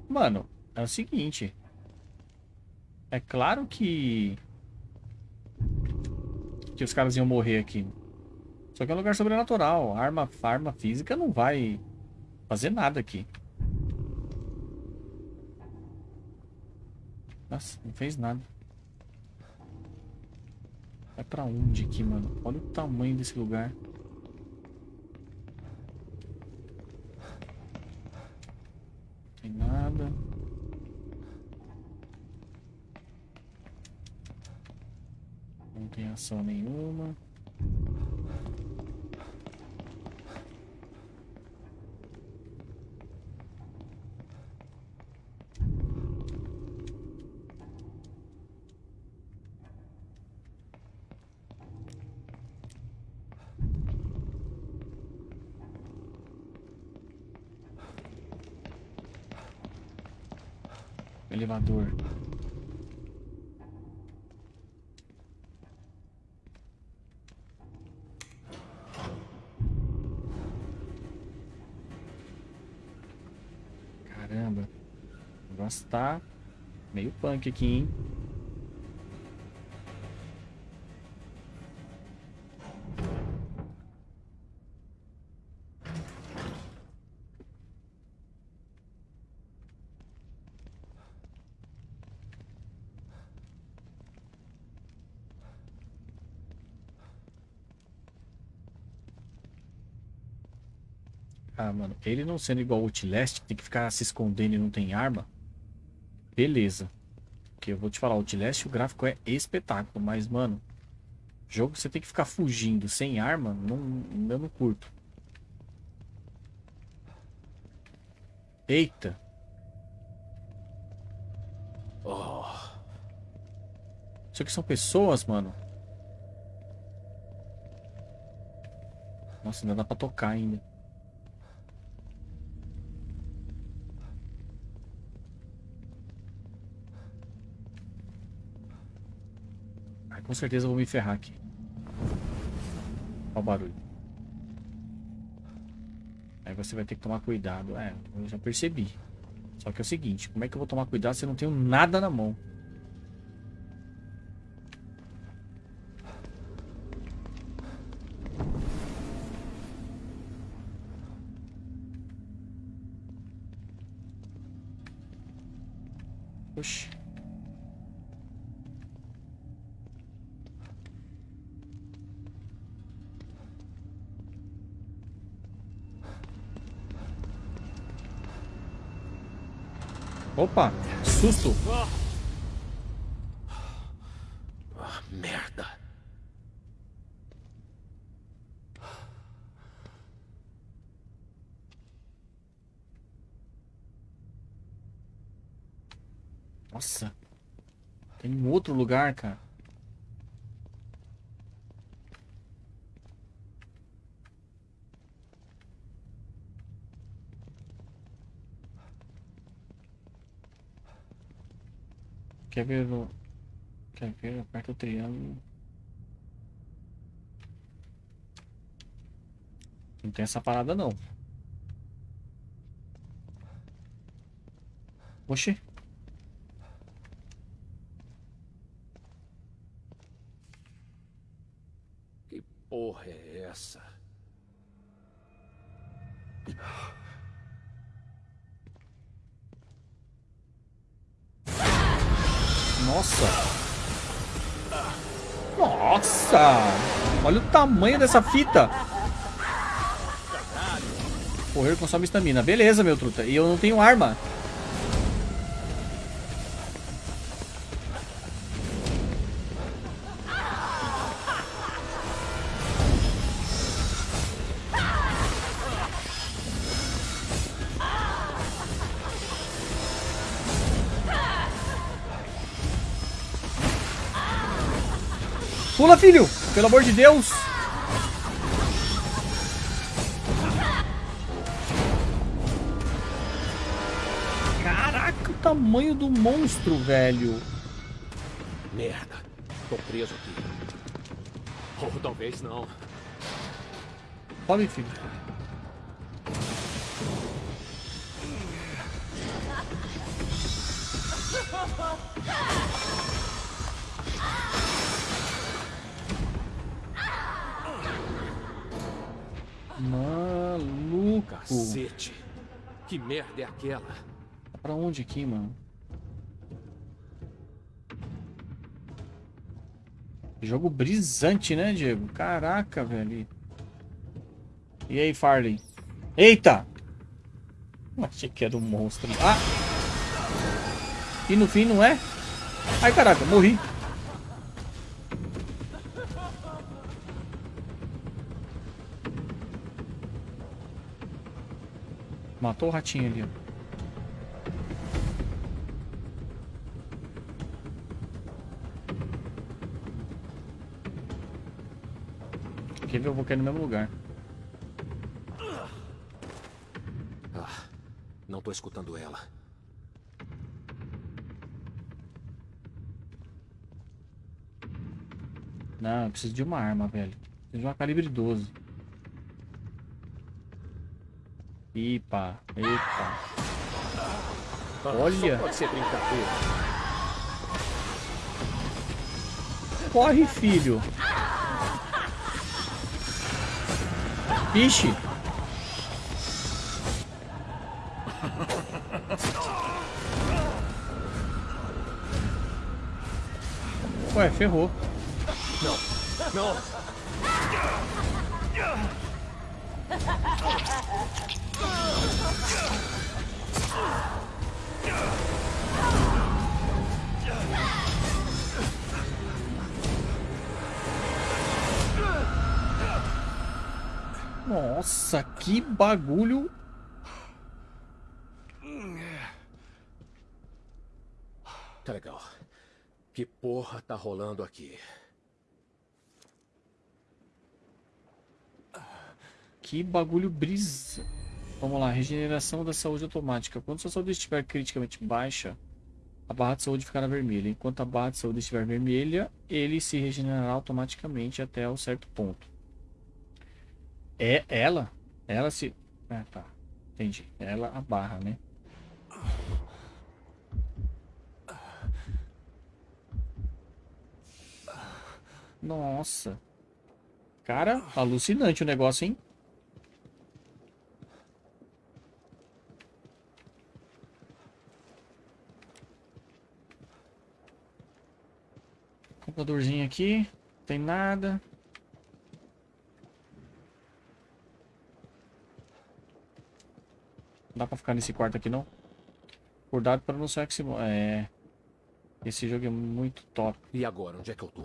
Mano, é o seguinte. É claro que... Que os caras iam morrer aqui. Só que é um lugar sobrenatural. Arma, arma física não vai fazer nada aqui. Nossa, não fez nada. Vai pra onde aqui, mano? Olha o tamanho desse lugar. Não tem nada. Não tem ação nenhuma. Elevador. Caramba. O negócio tá meio punk aqui, hein? Ele não sendo igual o Outlast, tem que ficar se escondendo e não tem arma. Beleza. Porque eu vou te falar, o Outlast o gráfico é espetáculo, mas, mano, jogo que você tem que ficar fugindo sem arma, não, eu não curto. Eita. Oh, Isso aqui são pessoas, mano. Nossa, ainda dá pra tocar ainda. Com certeza eu vou me ferrar aqui. Olha o barulho. Aí você vai ter que tomar cuidado. É, eu já percebi. Só que é o seguinte, como é que eu vou tomar cuidado se eu não tenho nada na mão? Opa, susto. ah, merda. Nossa. Tem um outro lugar, cara. Quer ver. Quer ver? Aperta o triângulo. Não tem essa parada, não. Oxi. Olha o tamanho dessa fita! Correr consome estamina. Beleza, meu truta. E eu não tenho arma. Pula, filho! Pelo amor de Deus! Caraca, o tamanho do monstro, velho. Merda. Tô preso aqui. Ou talvez não. Sobe, filho. Maluco. Cacete. Que merda é aquela? Pra onde aqui, mano? Jogo brisante, né, Diego? Caraca, velho. E aí, Farley? Eita! Achei que era um monstro. Ah! E no fim não é? Ai, caraca, morri. Matou o ratinho ali. Quer ver? Eu vou cair no mesmo lugar. Ah, não tô escutando ela. Não, eu preciso de uma arma, velho. Preciso de uma calibre 12. Epa, epa. Olha. Só pode ser brincadeira. Corre, filho. Vixe. Ué, ferrou. Não, não. Nossa, que bagulho. Tá legal. Que porra tá rolando aqui? Que bagulho brisa. Vamos lá, regeneração da saúde automática. Quando sua saúde estiver criticamente baixa, a barra de saúde ficará vermelha. Enquanto a barra de saúde estiver vermelha, ele se regenerará automaticamente até um certo ponto. É ela? Ela se. Ah, tá. Entendi. Ela a barra, né? Nossa. Cara, alucinante o negócio, hein? Computadorzinho aqui. Tem nada. Dá pra ficar nesse quarto aqui, não? Cuidado para não ser que se... É... Esse jogo é muito top. E agora, onde é que eu tô?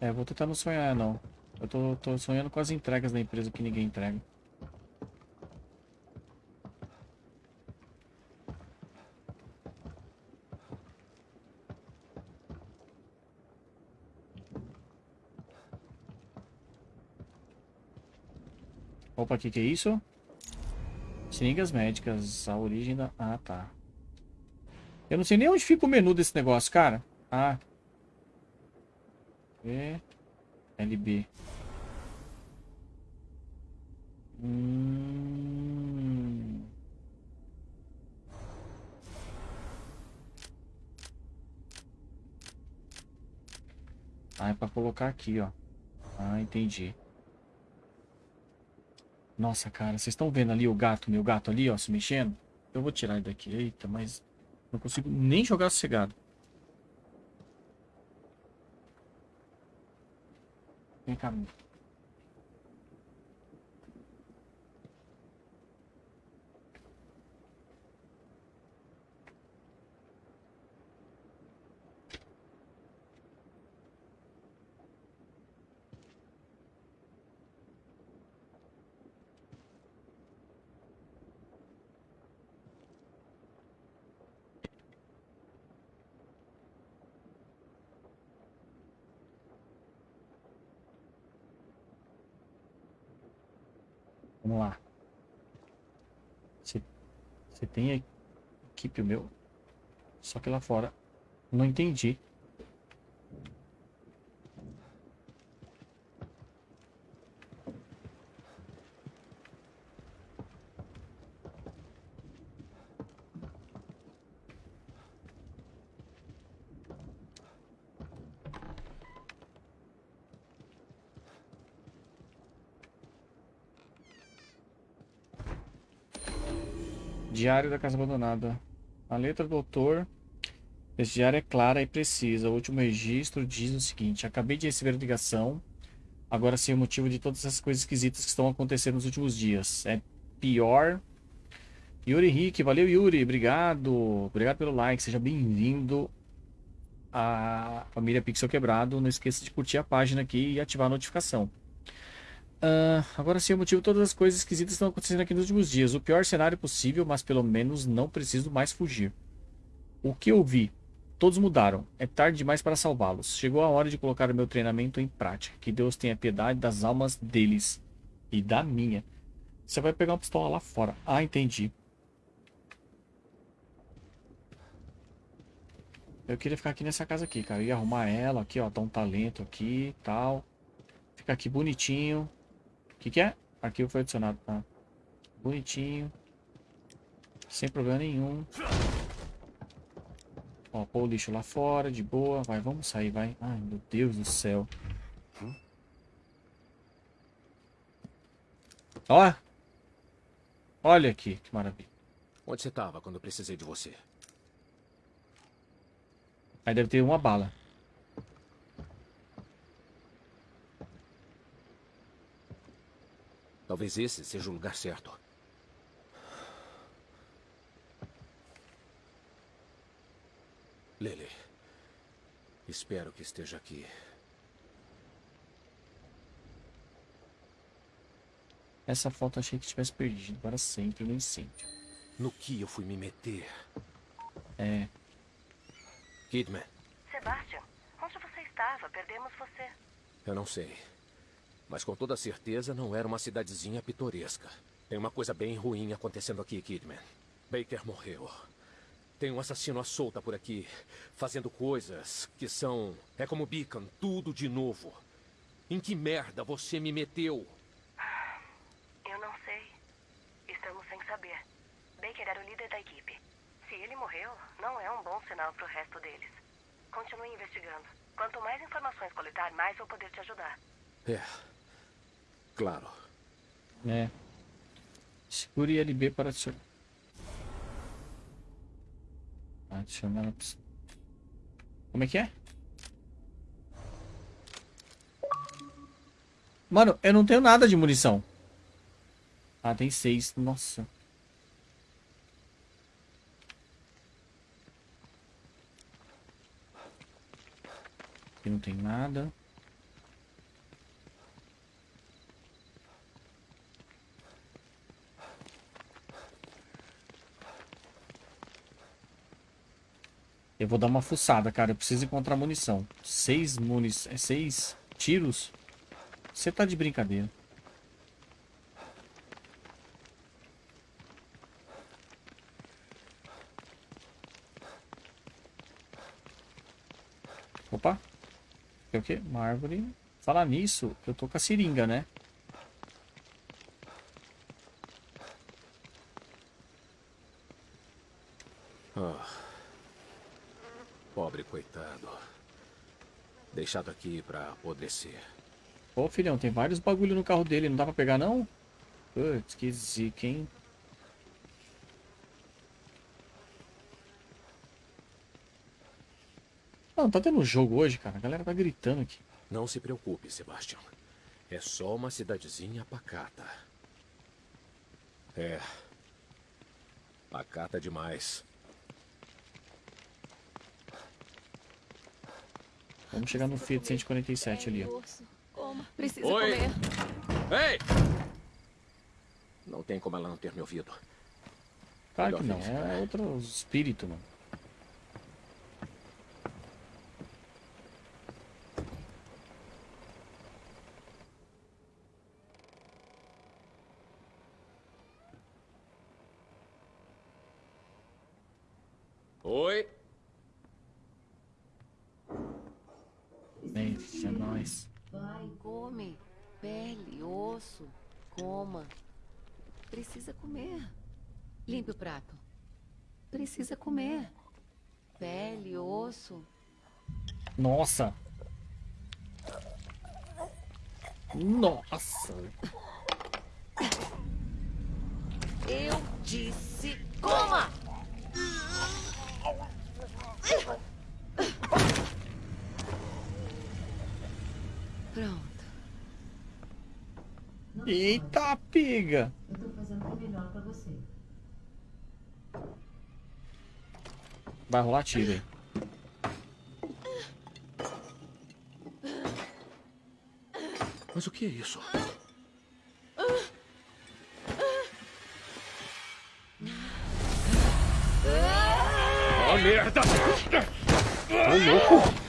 É, vou tentar não sonhar, não. Eu tô, tô sonhando com as entregas da empresa que ninguém entrega. Opa, o que, que é isso? Seringas médicas, a origem da... Ah, tá. Eu não sei nem onde fica o menu desse negócio, cara. Ah. V. LB. Hum... Ah, é pra colocar aqui, ó. Ah, entendi. Nossa, cara, vocês estão vendo ali o gato, meu gato ali, ó, se mexendo? Eu vou tirar ele daqui. Eita, mas não consigo nem jogar sossegado. Vem cá. Vamos lá. Você, tem equipe o meu? Só que lá fora. Não entendi. Diário da Casa Abandonada. A letra do autor. Esse diário é clara e precisa. O último registro diz o seguinte: Acabei de receber a ligação. Agora sei o motivo de todas essas coisas esquisitas que estão acontecendo nos últimos dias. É pior. Yuri Henrique, valeu Yuri, obrigado. Obrigado pelo like, seja bem-vindo. a família Pixel Quebrado. Não esqueça de curtir a página aqui e ativar a notificação. Uh, agora sim, o motivo todas as coisas esquisitas estão acontecendo aqui nos últimos dias. O pior cenário possível, mas pelo menos não preciso mais fugir. O que eu vi? Todos mudaram. É tarde demais para salvá-los. Chegou a hora de colocar o meu treinamento em prática. Que Deus tenha piedade das almas deles e da minha. Você vai pegar uma pistola lá fora. Ah, entendi. Eu queria ficar aqui nessa casa aqui, cara. Eu ia arrumar ela aqui, ó. Tá um talento aqui e tal. Fica aqui bonitinho. O que que é? Arquivo foi adicionado, tá? Bonitinho. Sem problema nenhum. Ó, pôr o lixo lá fora, de boa. Vai, vamos sair, vai. Ai, meu Deus do céu. Ó. Olha aqui, que maravilha. Onde você estava quando eu precisei de você? Aí deve ter uma bala. Talvez esse seja o lugar certo. Lily. Espero que esteja aqui. Essa foto achei que tivesse perdido para sempre no incêndio. No que eu fui me meter? É. Kidman. Sebastian, onde você estava? Perdemos você. Eu não sei. Mas com toda certeza não era uma cidadezinha pitoresca. Tem uma coisa bem ruim acontecendo aqui, Kidman. Baker morreu. Tem um assassino à solta por aqui, fazendo coisas que são... É como Beacon, tudo de novo. Em que merda você me meteu? saber. Baker era o líder da equipe. Se ele morreu, não é um bom sinal para o resto deles. Continue investigando. Quanto mais informações coletar, mais vou poder te ajudar. É. Claro. É. Segure LB para adicionar. Adicionar. Como é que é? Mano, eu não tenho nada de munição. Ah, tem seis. Nossa. Aqui não tem nada. Eu vou dar uma fuçada, cara. Eu preciso encontrar munição. Seis munições. É seis tiros? Você tá de brincadeira. Opa. É o quê? Uma árvore. Falar nisso, eu tô com a seringa, né? Deixado aqui pra apodrecer. Ô, filhão, tem vários bagulho no carro dele. Não dá pra pegar, não? Putz, que zica, hein? Não, tá tendo jogo hoje, cara. A galera tá gritando aqui. Não se preocupe, Sebastian. É só uma cidadezinha pacata. É. Pacata demais. Vamos chegar no Fiat 147 ali, ó. Precisa Oi. comer. Ei! Não tem como ela não ter me ouvido. Claro que não. É outro espírito, mano. Oi? Deixa é nós. Vai, come. Pele, osso. Coma. Precisa comer. Limpe o prato. Precisa comer. Pele, osso. Nossa. Nossa. Eu disse coma! Pronto. Eita, pega. Vai rolar tiro. Mas o que é isso? Oh, merda! Louco!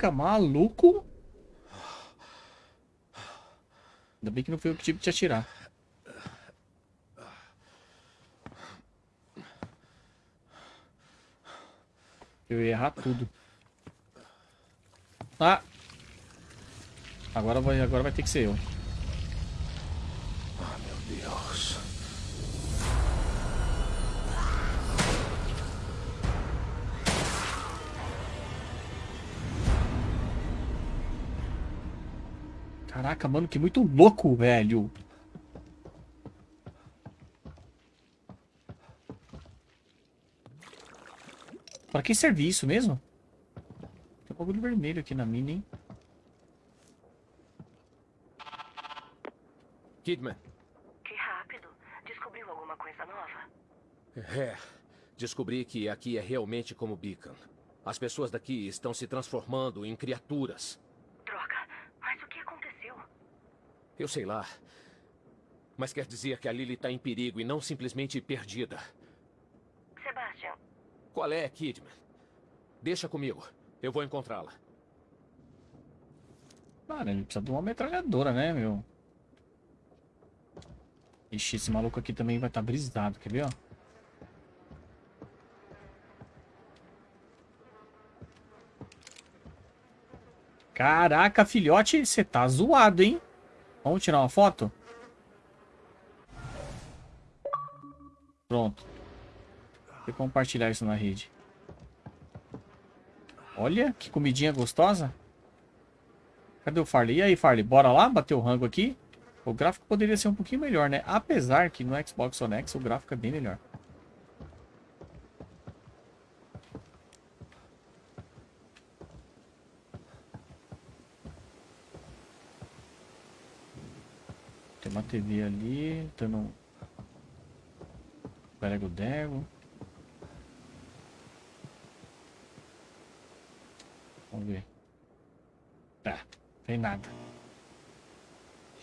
Caraca, maluco! Ainda bem que não foi eu que tive que te atirar. Eu ia errar tudo. Ah! Agora vai, agora vai ter que ser eu. Caraca, mano, que muito louco, velho. Pra que serve isso mesmo? Tem um bagulho vermelho aqui na mina, hein? Kidman. Que rápido. Descobriu alguma coisa nova? É. Descobri que aqui é realmente como Beacon. As pessoas daqui estão se transformando em criaturas. Droga. Mas o que aconteceu? Eu sei lá. Mas quer dizer que a Lily está em perigo e não simplesmente perdida. Sebastian, Qual é, Kidman? Deixa comigo. Eu vou encontrá-la. Mano, ele precisa de uma metralhadora, né, meu? Ixi, esse maluco aqui também vai estar brisado, quer ver, ó? Caraca, filhote, você tá zoado, hein? Vamos tirar uma foto? Pronto. Vou compartilhar isso na rede. Olha, que comidinha gostosa. Cadê o Farley? E aí, Farley, bora lá bater o rango aqui? O gráfico poderia ser um pouquinho melhor, né? Apesar que no Xbox One X o gráfico é bem melhor. TV ali, dando um... Prego Dego. Vamos ver. Tá, tem nada.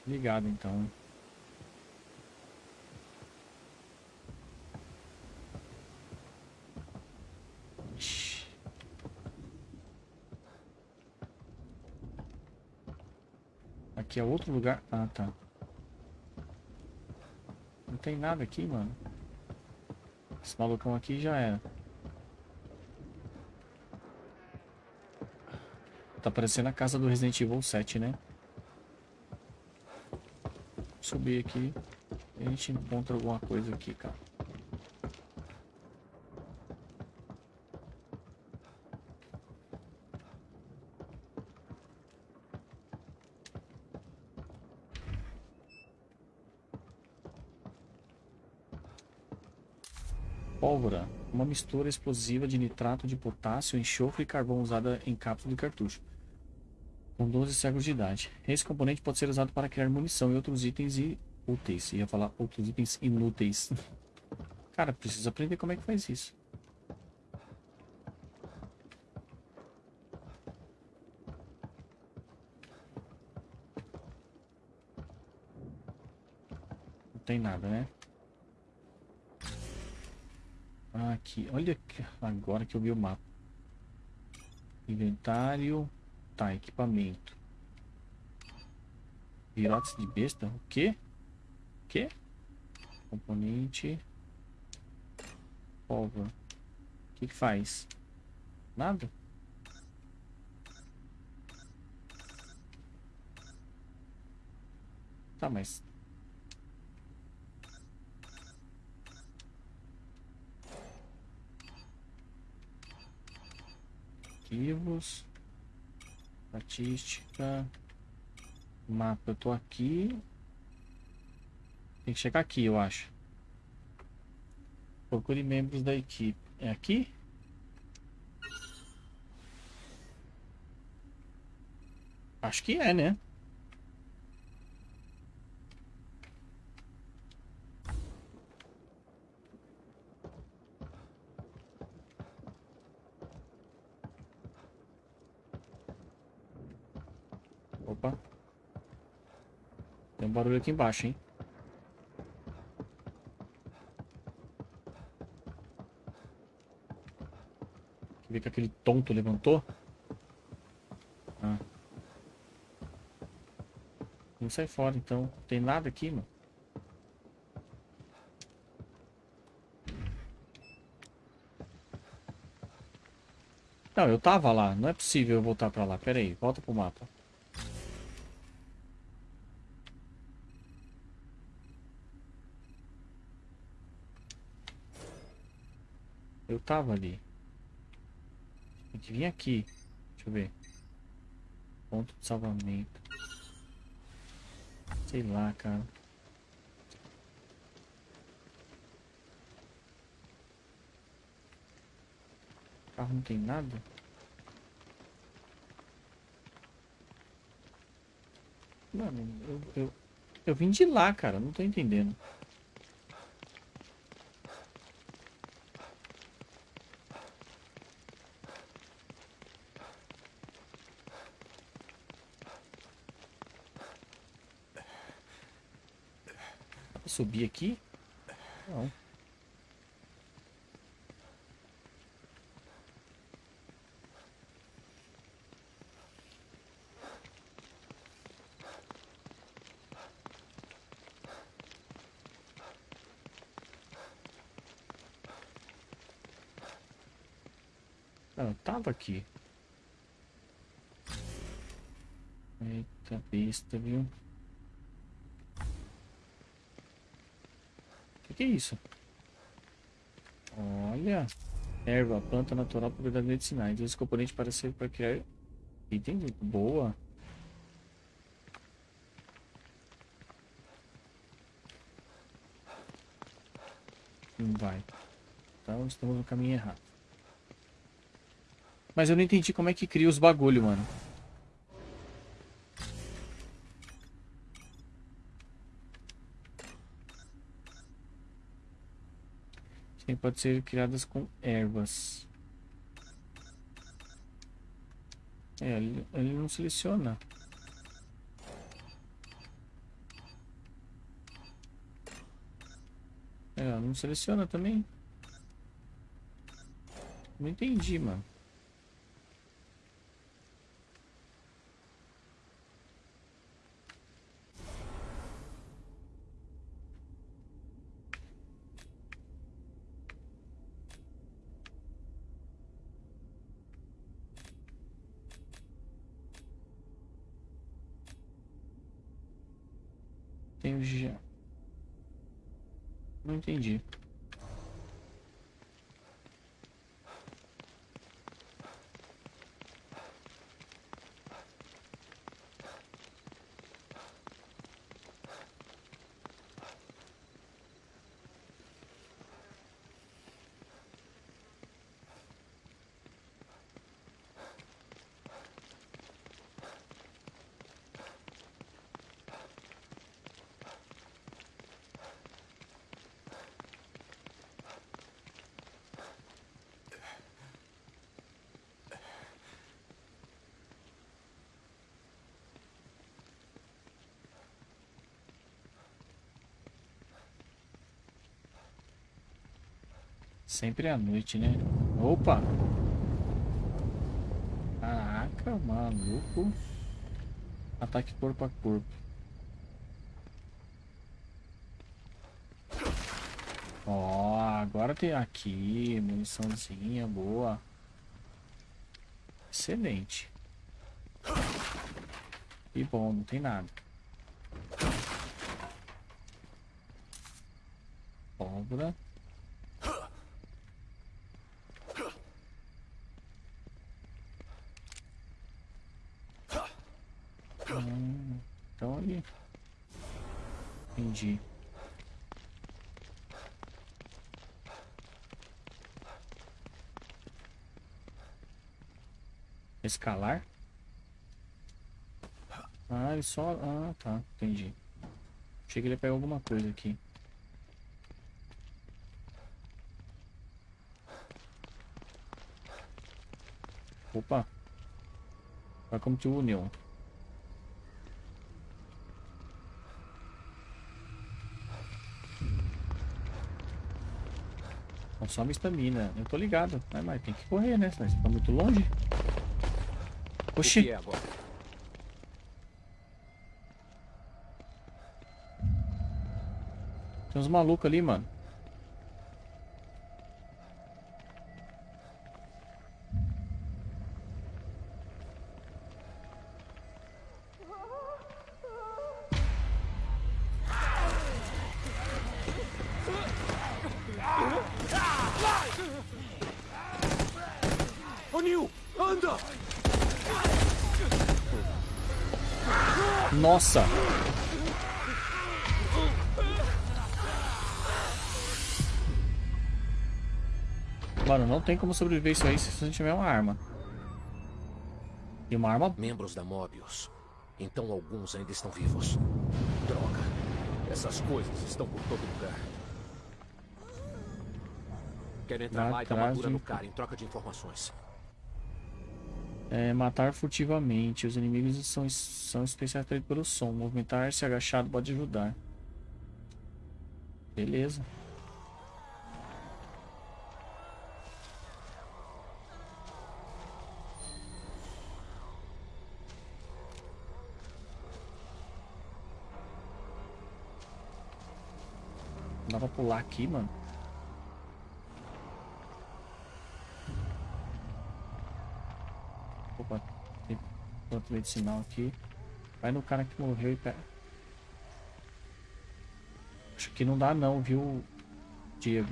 Ligado então. Aqui é outro lugar. Ah, tá. Não tem nada aqui, mano. Esse malucão aqui já era. Tá parecendo a casa do Resident Evil 7, né? subir aqui a gente encontra alguma coisa aqui, cara. Pólvora. Uma mistura explosiva de nitrato de potássio, enxofre e carvão usada em cápsula de cartucho com 12 séculos de idade. Esse componente pode ser usado para criar munição e outros itens úteis. Ia falar outros itens inúteis. Cara, preciso aprender como é que faz isso. Não tem nada, né? Aqui, olha agora que eu vi o mapa. Inventário. Tá, equipamento. Virotes de besta? O quê? O quê? Componente. Pólvora. O que, que faz? Nada? Tá, mas... Arquivos. Estatística. Mapa. Eu tô aqui. Tem que chegar aqui, eu acho. Procure membros da equipe. É aqui? Acho que é, né? Opa. Tem barulho aqui embaixo, hein? Quer ver que aquele tonto levantou? Ah. Não sai fora, então. Tem nada aqui, mano. Não, eu tava lá. Não é possível eu voltar pra lá. Pera aí, volta pro mapa. Tava ali. Tem que vir aqui. Deixa eu ver. Ponto de salvamento. Sei lá, cara. carro não tem nada? Mano, eu, eu, eu vim de lá, cara. Não tô entendendo. Subir aqui? Não. Não, tava aqui. Eita besta, viu? Que, é isso? Olha. Erva, planta natural, propriedades medicinais. Esse componente para ser para criar item boa. Não vai. Então estamos no caminho errado. Mas eu não entendi como é que cria os bagulho, mano. Pode ser criadas com ervas. É, ele, ele não seleciona. É, não seleciona também. Não entendi, mano. Entendi. Não entendi. Sempre à noite, né? Opa! Caraca, maluco. Ataque corpo a corpo. Ó, agora tem aqui, muniçãozinha boa. Excelente. E bom, não tem nada. Pólvora. Calar? Ah, ele só... Ah, tá. Entendi. Achei que ele ia pegar alguma coisa aqui. Opa. Welcome to Só Consome estamina. Eu tô ligado. Mas, mas tem que correr, né? Você tá muito longe. Oxi. é? Tem uns malucos ali, mano. Nossa! Mano, não tem como sobreviver isso aí se você não tiver uma arma. E uma arma Membros da Mobius. Então alguns ainda estão vivos. Droga. Essas coisas estão por todo lugar. Quero entrar Lá e dar uma dura no cara em troca de informações. É matar furtivamente. Os inimigos são, são atraídos pelo som. Movimentar-se agachado pode ajudar. Beleza. Dá pra pular aqui, mano. Tem planta medicinal aqui. Vai no cara que morreu e pega. Acho que não dá não, viu, Diego?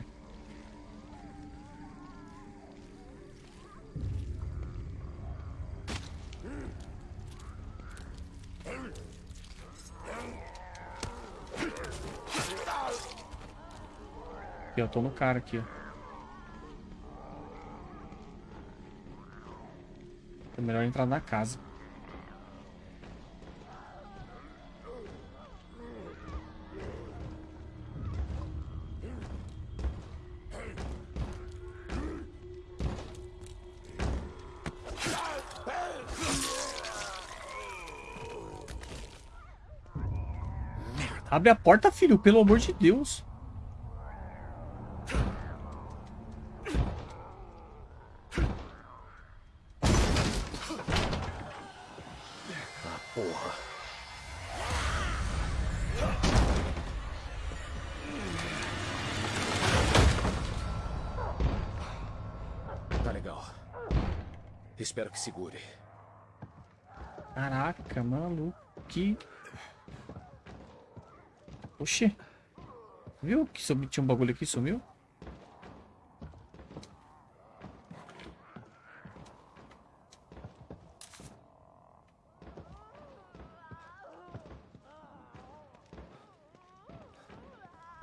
Aqui, eu tô no cara aqui, ó. Melhor entrar na casa. Abre a porta, filho, pelo amor de Deus. Espero que segure. Caraca, mano, que... Oxi. Viu que sumiu, tinha um bagulho aqui sumiu?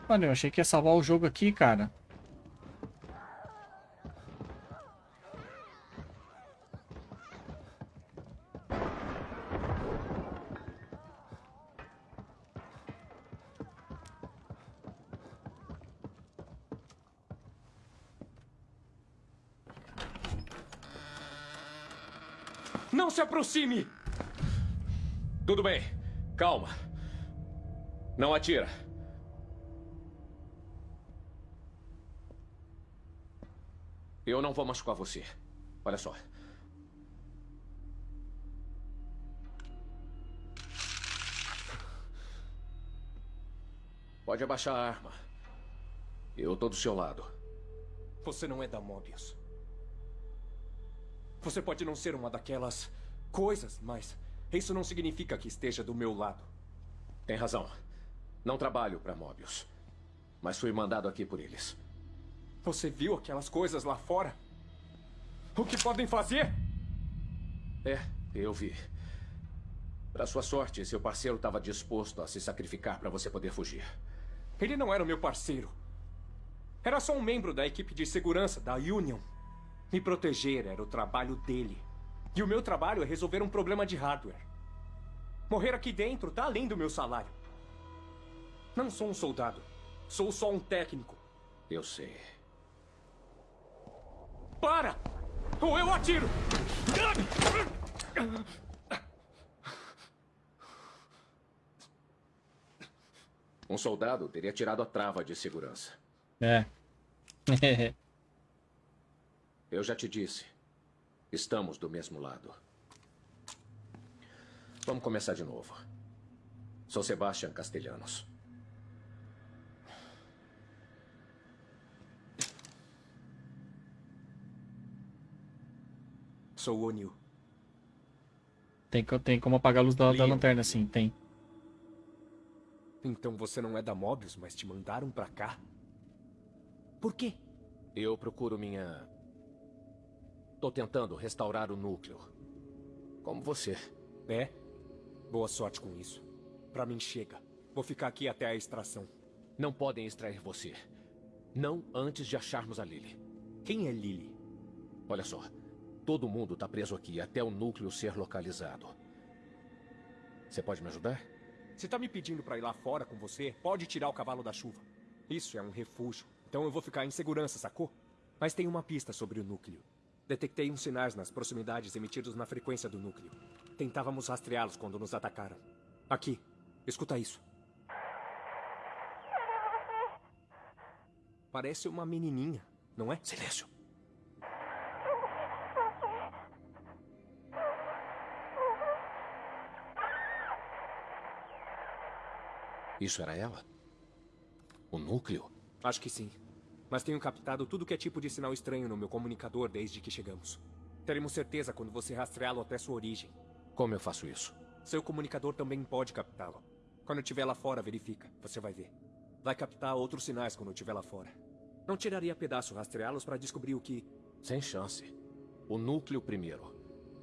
Mano, eu achei que ia salvar o jogo aqui, cara. Não se aproxime! Tudo bem. Calma. Não atira. Eu não vou machucar você. Olha só. Pode abaixar a arma. Eu tô do seu lado. Você não é da Mobius. Você pode não ser uma daquelas coisas, mas isso não significa que esteja do meu lado. Tem razão. Não trabalho para Mobius. Mas fui mandado aqui por eles. Você viu aquelas coisas lá fora? O que podem fazer? É, eu vi. Para sua sorte, seu parceiro estava disposto a se sacrificar para você poder fugir. Ele não era o meu parceiro. Era só um membro da equipe de segurança da Union. Me proteger era o trabalho dele. E o meu trabalho é resolver um problema de hardware. Morrer aqui dentro tá além do meu salário. Não sou um soldado. Sou só um técnico. Eu sei. Para! Ou eu atiro! Um soldado teria tirado a trava de segurança. É. Eu já te disse. Estamos do mesmo lado. Vamos começar de novo. Sou Sebastian Castellanos. Sou o O'Neill. Tem, tem como apagar a luz da, da lanterna, sim, tem. Então você não é da Mobius, mas te mandaram pra cá? Por quê? Eu procuro minha. Tô tentando restaurar o núcleo. Como você. É? Boa sorte com isso. Pra mim chega. Vou ficar aqui até a extração. Não podem extrair você. Não antes de acharmos a Lily. Quem é Lily? Olha só. Todo mundo tá preso aqui até o núcleo ser localizado. Você pode me ajudar? Se tá me pedindo pra ir lá fora com você, pode tirar o cavalo da chuva. Isso é um refúgio. Então eu vou ficar em segurança, sacou? Mas tem uma pista sobre o núcleo. Detectei uns sinais nas proximidades emitidos na frequência do núcleo. Tentávamos rastreá-los quando nos atacaram. Aqui. Escuta isso. Parece uma menininha, não é? Silêncio. Isso era ela? O núcleo? Acho que sim. Mas tenho captado tudo que é tipo de sinal estranho no meu comunicador desde que chegamos. Teremos certeza quando você rastreá-lo até sua origem. Como eu faço isso? Seu comunicador também pode captá-lo. Quando eu estiver lá fora, verifica. Você vai ver. Vai captar outros sinais quando eu estiver lá fora. Não tiraria pedaço rastreá-los para descobrir o que... Sem chance. O núcleo primeiro.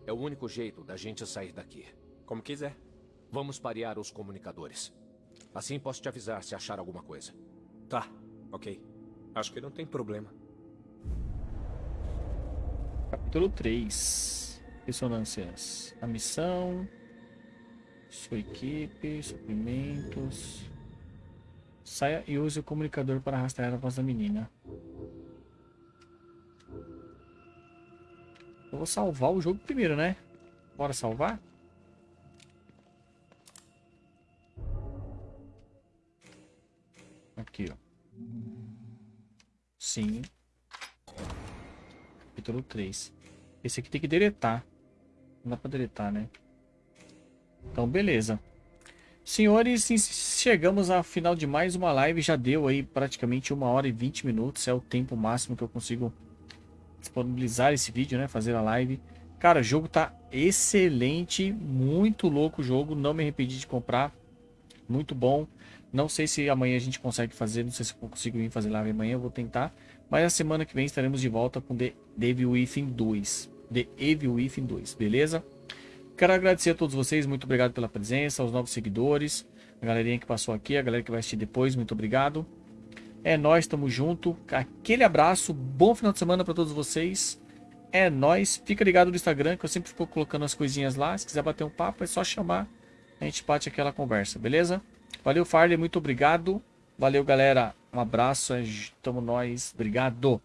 É o único jeito da gente sair daqui. Como quiser. Vamos parear os comunicadores. Assim posso te avisar se achar alguma coisa. Tá, ok. Acho que não tem problema. Capítulo 3. Ressonâncias. A missão. Sua equipe. Suprimentos. Saia e use o comunicador para rastrear a voz da menina. Eu vou salvar o jogo primeiro, né? Bora salvar? Aqui, ó. Sim. Capítulo 3. Esse aqui tem que deletar. Não dá pra deletar, né? Então, beleza. Senhores, chegamos ao final de mais uma live. Já deu aí praticamente uma hora e 20 minutos. É o tempo máximo que eu consigo disponibilizar esse vídeo, né? Fazer a live. Cara, o jogo tá excelente. Muito louco o jogo. Não me arrependi de comprar. Muito bom. Não sei se amanhã a gente consegue fazer. Não sei se eu consigo vir fazer live amanhã. Eu vou tentar. Mas a semana que vem estaremos de volta com The Evil Within 2. The Evil Within 2, beleza? Quero agradecer a todos vocês, muito obrigado pela presença, aos novos seguidores, a galerinha que passou aqui, a galera que vai assistir depois, muito obrigado. É nós, tamo junto. Aquele abraço, bom final de semana para todos vocês. É nós. Fica ligado no Instagram que eu sempre fico colocando as coisinhas lá. Se quiser bater um papo, é só chamar. A gente bate aquela conversa, beleza? Valeu, Farley, muito obrigado. Valeu, galera. Um abraço. Tamo nós. Obrigado.